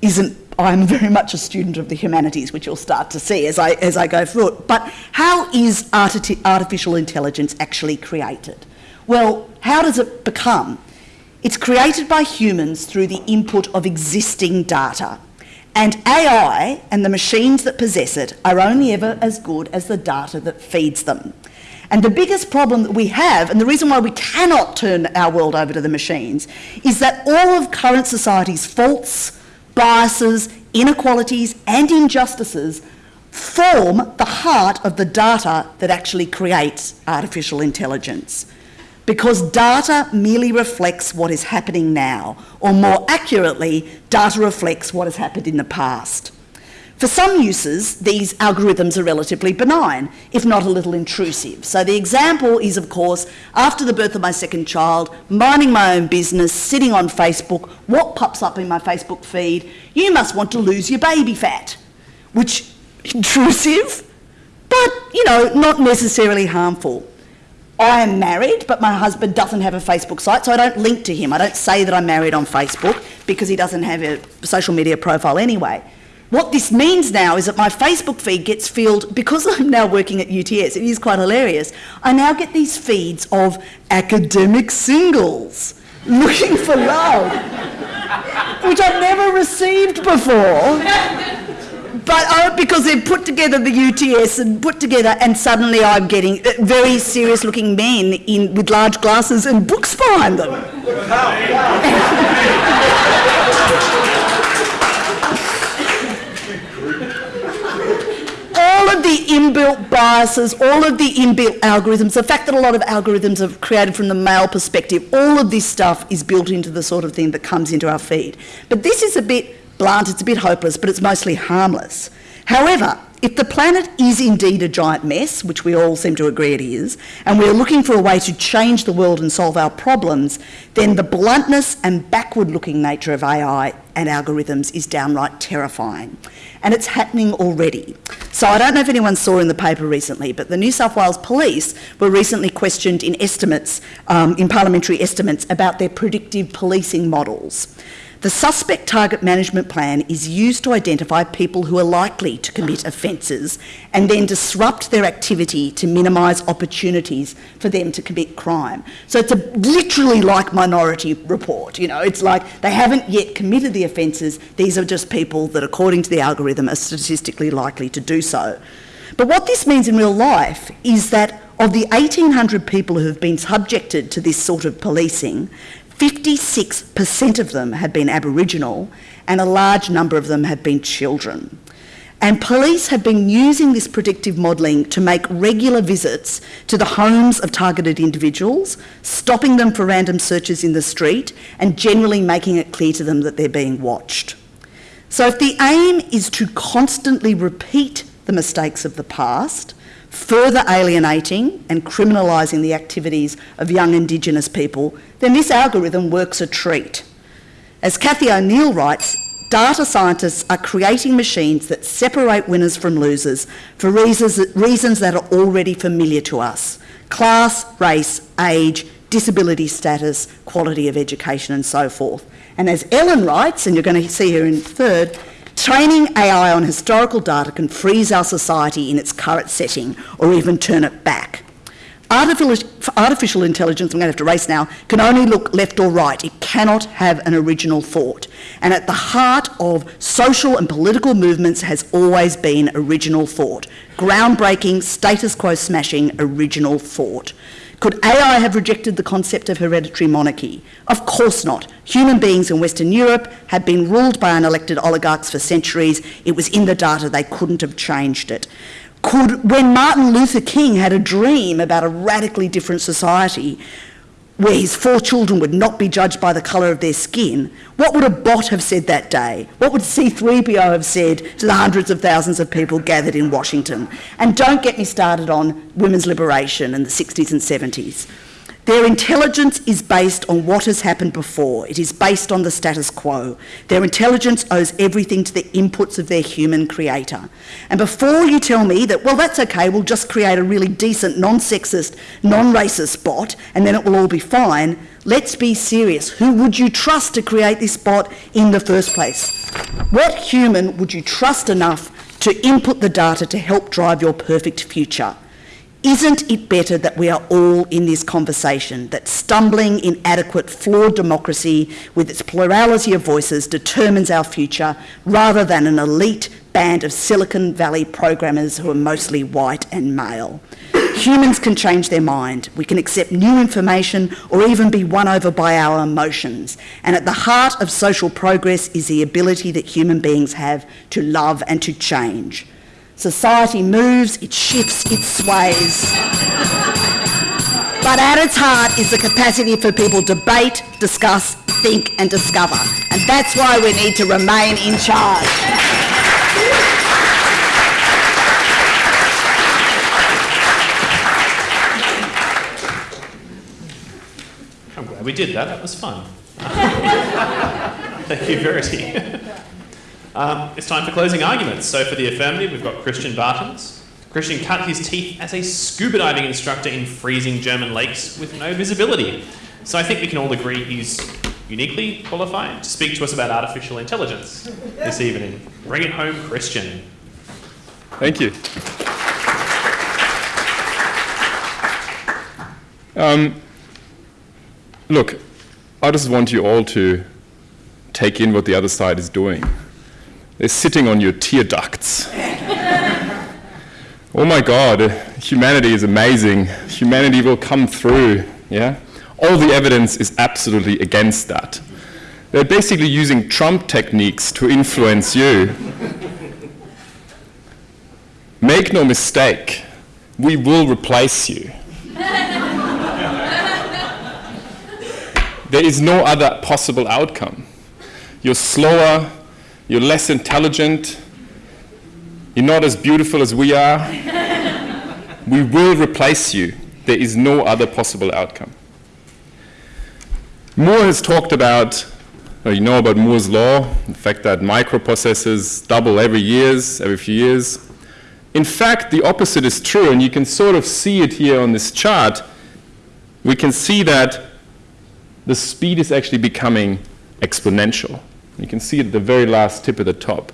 isn't, I'm very much a student of the humanities, which you'll start to see as I, as I go through it. But how is arti artificial intelligence actually created? Well, how does it become? It's created by humans through the input of existing data. And AI and the machines that possess it are only ever as good as the data that feeds them. And the biggest problem that we have, and the reason why we cannot turn our world over to the machines, is that all of current society's faults, biases, inequalities, and injustices form the heart of the data that actually creates artificial intelligence. Because data merely reflects what is happening now, or more accurately, data reflects what has happened in the past. For some uses, these algorithms are relatively benign, if not a little intrusive. So the example is, of course, after the birth of my second child, minding my own business, sitting on Facebook, what pops up in my Facebook feed? You must want to lose your baby fat. Which, intrusive, but, you know, not necessarily harmful. I am married, but my husband doesn't have a Facebook site, so I don't link to him. I don't say that I'm married on Facebook because he doesn't have a social media profile anyway. What this means now is that my Facebook feed gets filled, because I'm now working at UTS, it is quite hilarious, I now get these feeds of academic singles looking for love, which I've never received before. But oh, because they've put together the UTS and put together, and suddenly I'm getting uh, very serious looking men in, with large glasses and books behind them. Of the inbuilt biases, all of the inbuilt algorithms, the fact that a lot of algorithms are created from the male perspective, all of this stuff is built into the sort of thing that comes into our feed. But this is a bit blunt, it's a bit hopeless, but it's mostly harmless. However, if the planet is indeed a giant mess, which we all seem to agree it is, and we're looking for a way to change the world and solve our problems, then the bluntness and backward looking nature of AI and algorithms is downright terrifying. And it's happening already. So I don't know if anyone saw in the paper recently, but the New South Wales Police were recently questioned in estimates, um, in parliamentary estimates, about their predictive policing models. The suspect target management plan is used to identify people who are likely to commit offences and then disrupt their activity to minimise opportunities for them to commit crime. So it's a, literally like Minority Report, you know, it's like they haven't yet committed the offences, these are just people that according to the algorithm are statistically likely to do so. But what this means in real life is that of the 1,800 people who have been subjected to this sort of policing, 56% of them had been Aboriginal and a large number of them had been children. And police have been using this predictive modelling to make regular visits to the homes of targeted individuals, stopping them for random searches in the street, and generally making it clear to them that they're being watched. So, if the aim is to constantly repeat the mistakes of the past, further alienating and criminalising the activities of young Indigenous people, then this algorithm works a treat. As Cathy O'Neil writes, data scientists are creating machines that separate winners from losers for reasons, reasons that are already familiar to us class, race, age, disability status, quality of education, and so forth. And as Ellen writes, and you're going to see her in third, Training AI on historical data can freeze our society in its current setting or even turn it back. Artificial, intelligence, I'm going to have to race now, can only look left or right. It cannot have an original thought. And at the heart of social and political movements has always been original thought. Groundbreaking, status quo smashing, original thought. Could AI have rejected the concept of hereditary monarchy? Of course not. Human beings in Western Europe had been ruled by unelected oligarchs for centuries. It was in the data, they couldn't have changed it could, when Martin Luther King had a dream about a radically different society where his four children would not be judged by the colour of their skin, what would a bot have said that day? What would C3PO have said to the hundreds of thousands of people gathered in Washington? And don't get me started on women's liberation in the 60s and 70s. Their intelligence is based on what has happened before. It is based on the status quo. Their intelligence owes everything to the inputs of their human creator. And before you tell me that, well, that's okay, we'll just create a really decent, non sexist, non racist bot and then it will all be fine, let's be serious. Who would you trust to create this bot in the first place? What human would you trust enough to input the data to help drive your perfect future? Isn't it better that we are all in this conversation, that stumbling, inadequate, flawed democracy with its plurality of voices determines our future rather than an elite band of Silicon Valley programmers who are mostly white and male? Humans can change their mind. We can accept new information or even be won over by our emotions. And at the heart of social progress is the ability that human beings have to love and to change. Society moves, it shifts, it sways. but at its heart is the capacity for people to debate, discuss, think and discover. And that's why we need to remain in charge. I'm glad we did that. That was fun. Thank you, Verity. Um, it's time for closing arguments. So for the affirmative, we've got Christian Bartens. Christian cut his teeth as a scuba diving instructor in freezing German lakes with no visibility. So I think we can all agree he's uniquely qualified to speak to us about artificial intelligence this evening. Bring it home, Christian. Thank you. Um, look, I just want you all to take in what the other side is doing. They're sitting on your tear ducts. oh my God, uh, humanity is amazing. Humanity will come through. Yeah? All the evidence is absolutely against that. They're basically using Trump techniques to influence you. Make no mistake, we will replace you. there is no other possible outcome. You're slower, you're less intelligent, you're not as beautiful as we are. we will replace you. There is no other possible outcome. Moore has talked about, uh, you know about Moore's law, the fact that microprocessors double every years, every few years. In fact, the opposite is true, and you can sort of see it here on this chart. We can see that the speed is actually becoming exponential. You can see at the very last tip at the top.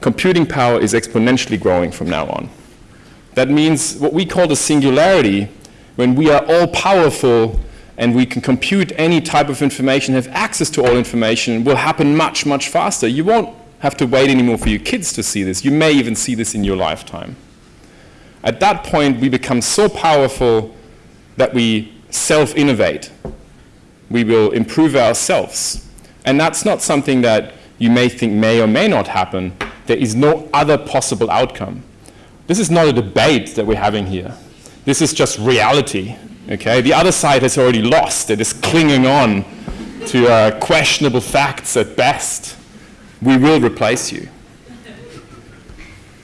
Computing power is exponentially growing from now on. That means what we call the singularity, when we are all powerful and we can compute any type of information, have access to all information, will happen much, much faster. You won't have to wait anymore for your kids to see this. You may even see this in your lifetime. At that point, we become so powerful that we self-innovate. We will improve ourselves. And that's not something that you may think may or may not happen. There is no other possible outcome. This is not a debate that we're having here. This is just reality. Okay? The other side has already lost. It is clinging on to uh, questionable facts at best. We will replace you.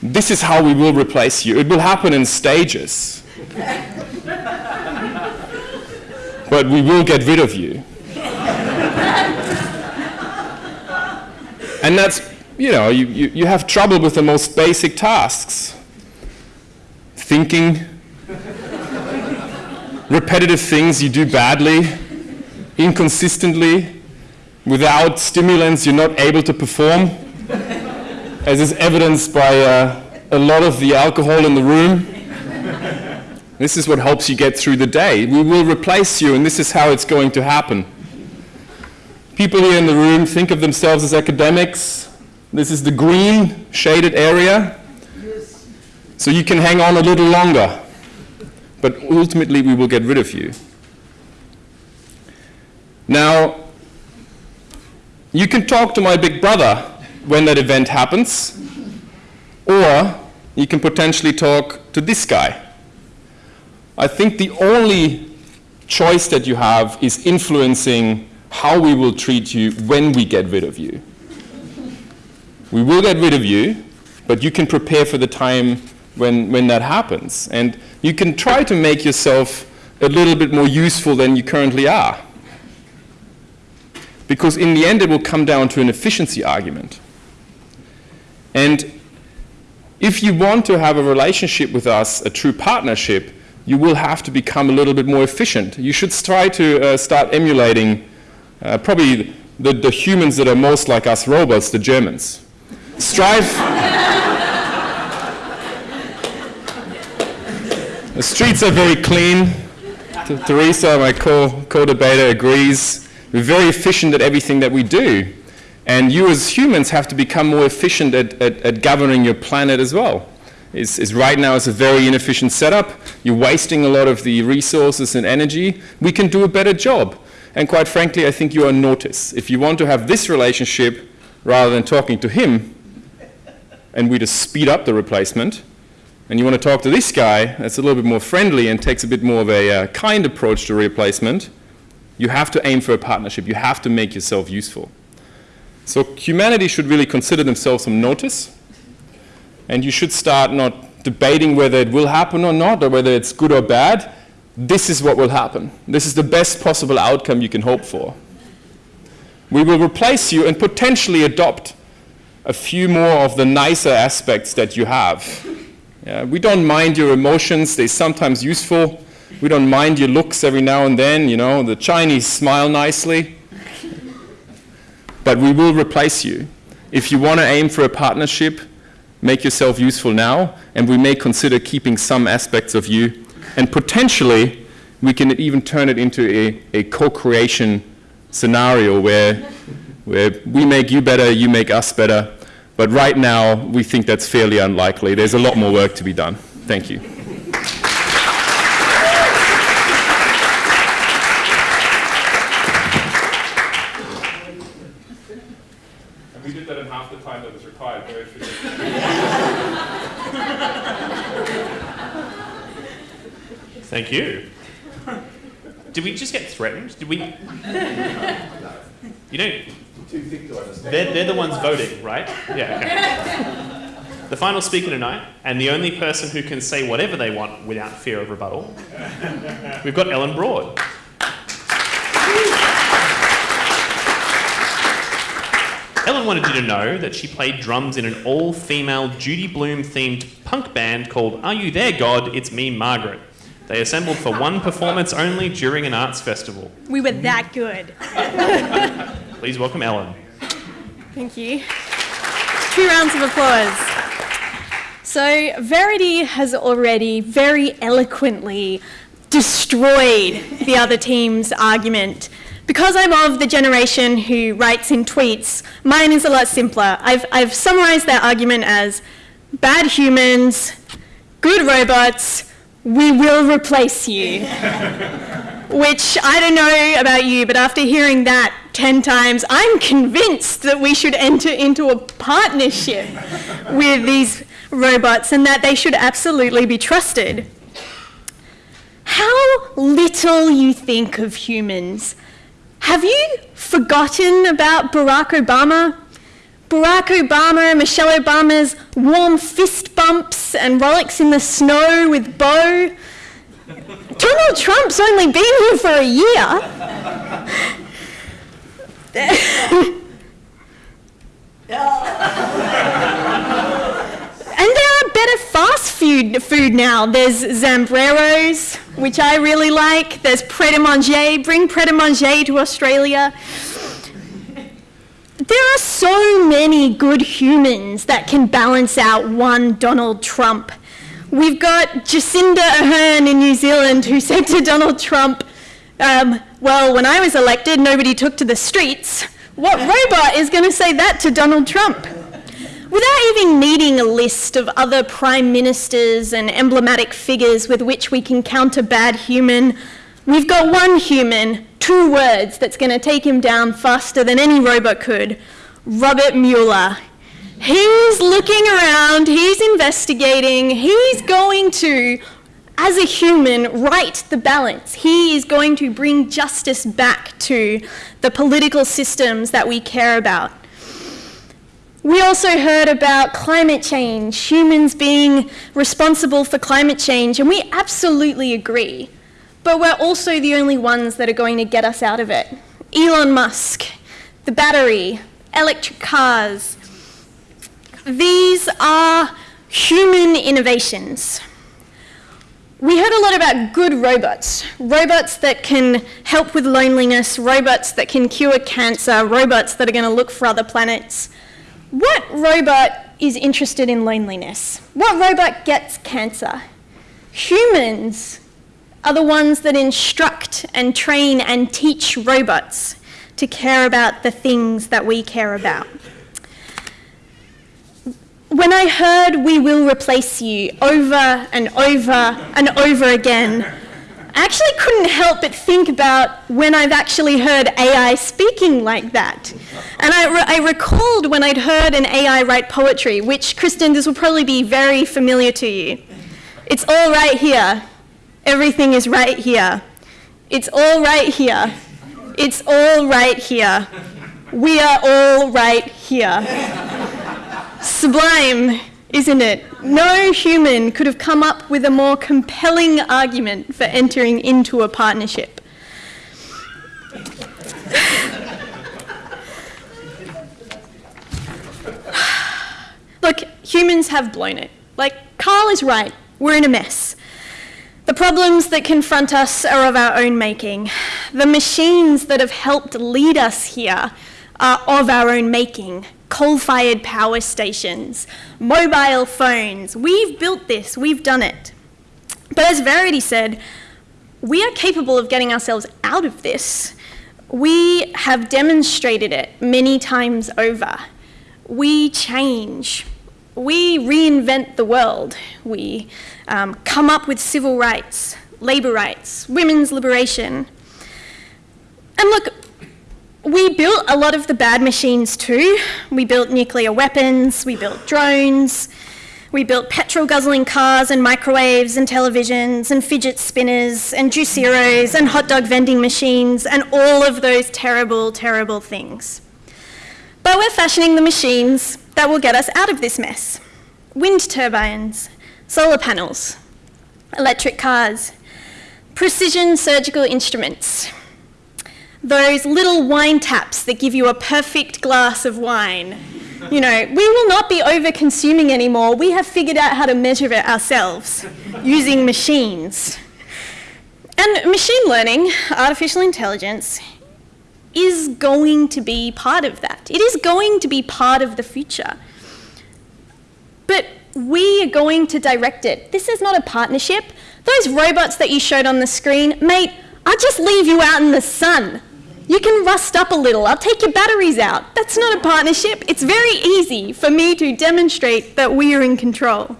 This is how we will replace you. It will happen in stages. but we will get rid of you. And that's, you know, you, you, you have trouble with the most basic tasks. Thinking, repetitive things you do badly, inconsistently, without stimulants you're not able to perform, as is evidenced by uh, a lot of the alcohol in the room. This is what helps you get through the day. We will replace you, and this is how it's going to happen. People here in the room think of themselves as academics. This is the green shaded area. So you can hang on a little longer. But ultimately, we will get rid of you. Now, you can talk to my big brother when that event happens, or you can potentially talk to this guy. I think the only choice that you have is influencing how we will treat you when we get rid of you. We will get rid of you, but you can prepare for the time when, when that happens. And you can try to make yourself a little bit more useful than you currently are. Because in the end, it will come down to an efficiency argument. And if you want to have a relationship with us, a true partnership, you will have to become a little bit more efficient. You should try to uh, start emulating uh, probably the, the humans that are most like us robots, the Germans. Strive. the streets are very clean. Theresa, my co- co-debater, agrees. We're very efficient at everything that we do. And you as humans have to become more efficient at, at, at governing your planet as well. It's right now it's a very inefficient setup. You're wasting a lot of the resources and energy. We can do a better job. And quite frankly, I think you are notice. If you want to have this relationship rather than talking to him, and we just speed up the replacement, and you want to talk to this guy that's a little bit more friendly and takes a bit more of a uh, kind approach to replacement, you have to aim for a partnership. You have to make yourself useful. So humanity should really consider themselves some notice, and you should start not debating whether it will happen or not, or whether it's good or bad. This is what will happen. This is the best possible outcome you can hope for. We will replace you and potentially adopt a few more of the nicer aspects that you have. Yeah, we don't mind your emotions, they're sometimes useful. We don't mind your looks every now and then, you know, the Chinese smile nicely. But we will replace you. If you want to aim for a partnership, make yourself useful now, and we may consider keeping some aspects of you. And potentially, we can even turn it into a, a co creation scenario where, where we make you better, you make us better. But right now, we think that's fairly unlikely. There's a lot more work to be done. Thank you. And we did that in half the time that was required. Very Thank you. Did we just get threatened? Did we? You don't. They're, they're the ones voting, right? Yeah, okay. The final speaker tonight, and the only person who can say whatever they want without fear of rebuttal, we've got Ellen Broad. Ellen wanted you to know that she played drums in an all female Judy Blume themed punk band called Are You There, God? It's Me, Margaret. They assembled for one performance only during an arts festival. We were that good. Please welcome Ellen. Thank you. Two rounds of applause. So, Verity has already very eloquently destroyed the other team's argument. Because I'm of the generation who writes in tweets, mine is a lot simpler. I've, I've summarized their argument as bad humans, good robots, we will replace you. Which I don't know about you, but after hearing that 10 times, I'm convinced that we should enter into a partnership with these robots and that they should absolutely be trusted. How little you think of humans. Have you forgotten about Barack Obama? Barack Obama Michelle Obama's warm fist bumps and rollicks in the snow with Bo. Donald Trump's only been here for a year. And there are better fast food food now. There's Zambreros, which I really like. There's Pret a Manger. Bring Pret a Manger to Australia. There are so many good humans that can balance out one Donald Trump. We've got Jacinda Ardern in New Zealand who said to Donald Trump, um, well, when I was elected, nobody took to the streets. What robot is going to say that to Donald Trump? Without even needing a list of other prime ministers and emblematic figures with which we can counter bad human, we've got one human, two words, that's going to take him down faster than any robot could Robert Mueller. He's looking around, he's investigating, he's going to, as a human, right the balance. He is going to bring justice back to the political systems that we care about. We also heard about climate change, humans being responsible for climate change, and we absolutely agree. But we're also the only ones that are going to get us out of it. Elon Musk, the battery, electric cars, these are human innovations. We heard a lot about good robots, robots that can help with loneliness, robots that can cure cancer, robots that are going to look for other planets. What robot is interested in loneliness? What robot gets cancer? Humans are the ones that instruct and train and teach robots to care about the things that we care about. When I heard we will replace you over and over and over again, I actually couldn't help but think about when I've actually heard AI speaking like that. And I, re- I recalled when I'd heard an AI write poetry, which, Christian, this will probably be very familiar to you. It's all right here. Everything is right here. It's all right here. It's all right here. We are all right here. Sublime, isn't it? No human could have come up with a more compelling argument for entering into a partnership. Look, humans have blown it. Like, Carl is right. We're in a mess. The problems that confront us are of our own making. The machines that have helped lead us here are of our own making. Coal fired power stations, mobile phones. We've built this, we've done it. But as Verity said, we are capable of getting ourselves out of this. We have demonstrated it many times over. We change. We reinvent the world. We um, come up with civil rights, labour rights, women's liberation. And look, we built a lot of the bad machines too. We built nuclear weapons, we built drones, we built petrol guzzling cars and microwaves and televisions and fidget spinners and juiceros and hot dog vending machines and all of those terrible, terrible things. But we're fashioning the machines that will get us out of this mess. Wind turbines, solar panels, electric cars, precision surgical instruments, those little wine taps that give you a perfect glass of wine. You know, we will not be over consuming anymore. We have figured out how to measure it ourselves using machines. And machine learning, artificial intelligence, is going to be part of that. It is going to be part of the future. But we are going to direct it. This is not a partnership. Those robots that you showed on the screen, mate, I'll just leave you out in the sun. You can rust up a little. I'll take your batteries out. That's not a partnership. It's very easy for me to demonstrate that we are in control.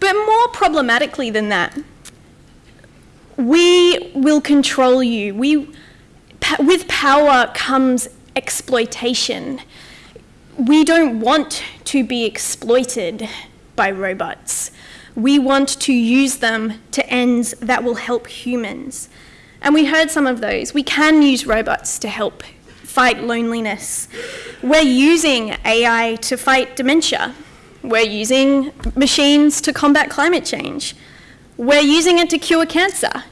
But more problematically than that, we will control you. We, with power comes exploitation. We don't want to be exploited by robots. We want to use them to ends that will help humans. And we heard some of those. We can use robots to help fight loneliness. We're using AI to fight dementia. We're using machines to combat climate change. We're using it to cure cancer.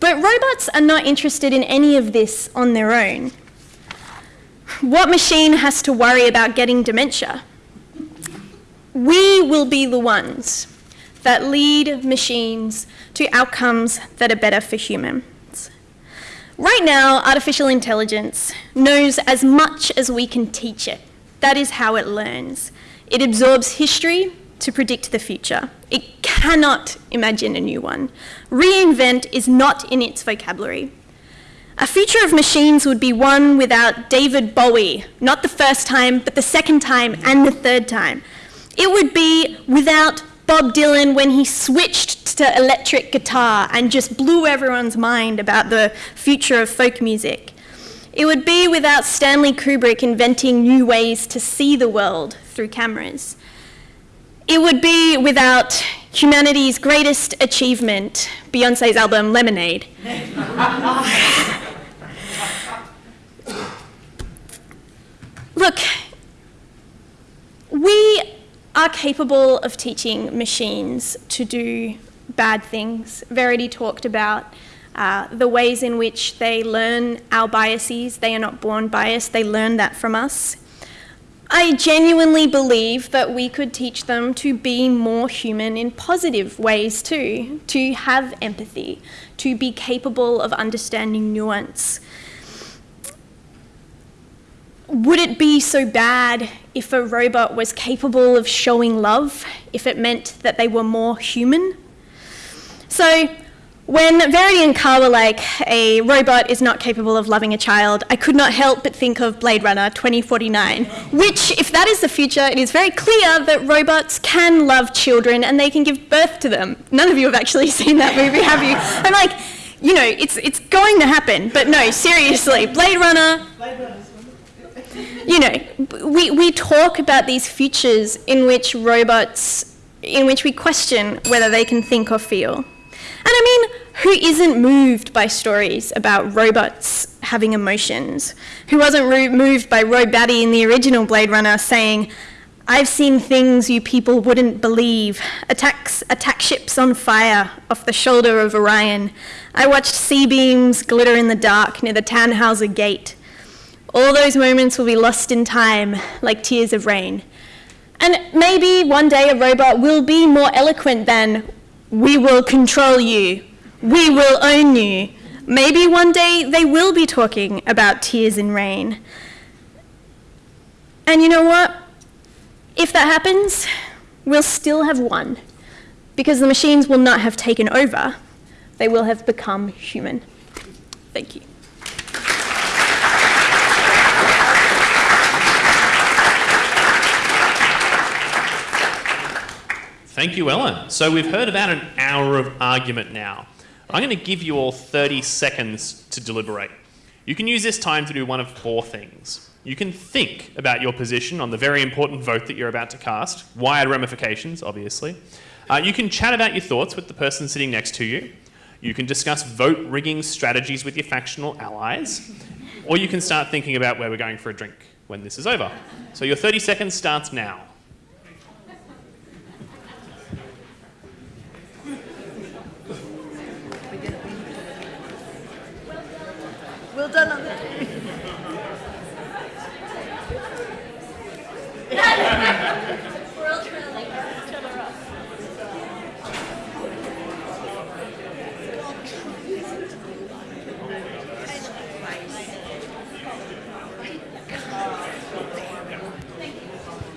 But robots are not interested in any of this on their own. What machine has to worry about getting dementia? We will be the ones that lead machines to outcomes that are better for humans. Right now, artificial intelligence knows as much as we can teach it. That is how it learns. It absorbs history to predict the future. It cannot imagine a new one. Reinvent is not in its vocabulary. A future of machines would be one without David Bowie, not the first time, but the second time and the third time. It would be without Bob Dylan when he switched to electric guitar and just blew everyone's mind about the future of folk music. It would be without Stanley Kubrick inventing new ways to see the world through cameras. It would be without humanity's greatest achievement, Beyonce's album Lemonade. Look, we are capable of teaching machines to do bad things. Verity talked about uh, the ways in which they learn our biases. They are not born biased, they learn that from us. I genuinely believe that we could teach them to be more human in positive ways too, to have empathy, to be capable of understanding nuance. Would it be so bad if a robot was capable of showing love, if it meant that they were more human? So, when Verity and Carl were like, a robot is not capable of loving a child, I could not help but think of Blade Runner 2049, which, if that is the future, it is very clear that robots can love children and they can give birth to them. None of you have actually seen that movie, have you? I'm like, you know, it's, it's going to happen, but no, seriously, Blade Runner. You know, we, we talk about these futures in which robots, in which we question whether they can think or feel. And I mean, who isn't moved by stories about robots having emotions? Who wasn't moved by Roy Batty in the original Blade Runner saying, I've seen things you people wouldn't believe. Attacks, attack ships on fire off the shoulder of Orion. I watched C-beams glitter in the dark near the Tannhauser Gate. All those moments will be lost in time, like tears of rain. And maybe one day a robot will be more eloquent than we will control you. We will own you. Maybe one day they will be talking about tears in rain. And you know what? If that happens, we'll still have won. Because the machines will not have taken over, they will have become human. Thank you. Thank you, Ellen. So we've heard about an hour of argument now. I'm going to give you all 30 seconds to deliberate. You can use this time to do one of four things. You can think about your position on the very important vote that you're about to cast, wide ramifications, obviously. Uh, you can chat about your thoughts with the person sitting next to you. You can discuss vote rigging strategies with your factional allies. Or you can start thinking about where we're going for a drink when this is over. So your 30 seconds starts now. Well done on that.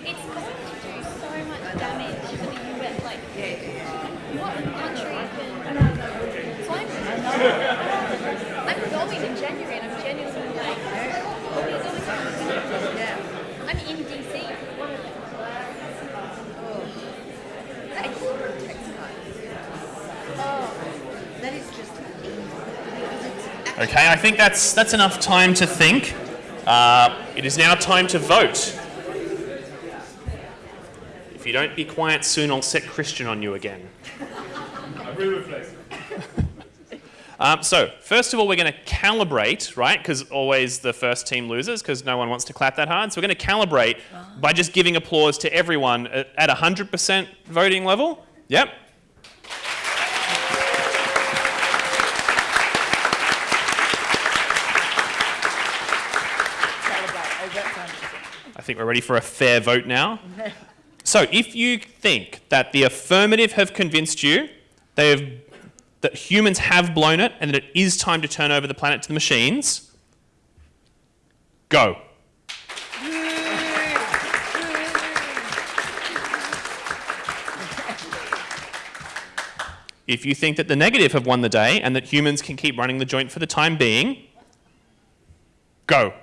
It's going to do so much damage to the US. Like, what country can. So I'm, I'm going in January and I'm genuinely like, all these other countries. I'm in DC. That is just Okay, I think that's, that's enough time to think. Uh, it is now time to vote. If you don't be quiet soon, I'll set Christian on you again. Um, so, first of all, we're going to calibrate, right? Because always the first team loses because no one wants to clap that hard. So, we're going to calibrate by just giving applause to everyone at at 100% voting level. Yep. I think we're ready for a fair vote now. So, if you think that the affirmative have convinced you, have, that humans have blown it and that it is time to turn over the planet to the machines, go. If you think that the negative have won the day and that humans can keep running the joint for the time being, go.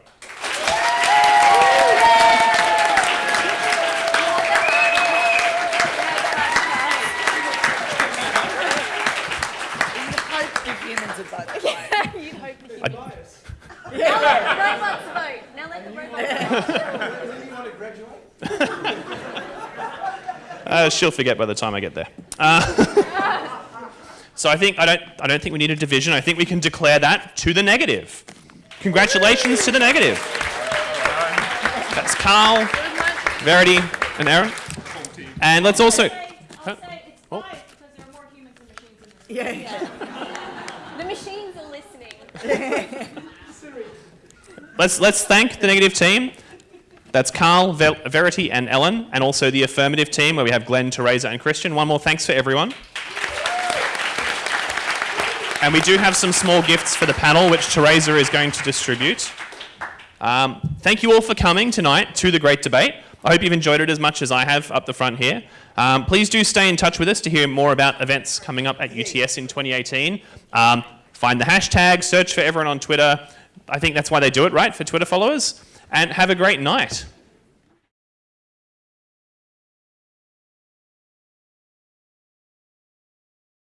You'd hope that you Now let the robots vote. Now let the robots vote. Uh, she'll forget by the time I get there. Uh, so I think I don't I don't think we need a division. I think we can declare that to the negative. Congratulations to the negative. That's Carl, Verity, and Aaron. And let's also. Huh? Oh. The machines are listening. Let's let's thank the negative team. That's Carl, Ver- Verity, and Ellen, and also the affirmative team where we have Glenn, Theresa, and Christian. One more thanks for everyone. And we do have some small gifts for the panel, which Theresa is going to distribute. Um, thank you all for coming tonight to the great debate. I hope you've enjoyed it as much as I have up the front here. Um, please do stay in touch with us to hear more about events coming up at UTS in 2018. Um, find the hashtag, search for everyone on Twitter. I think that's why they do it, right? For Twitter followers. And have a great night.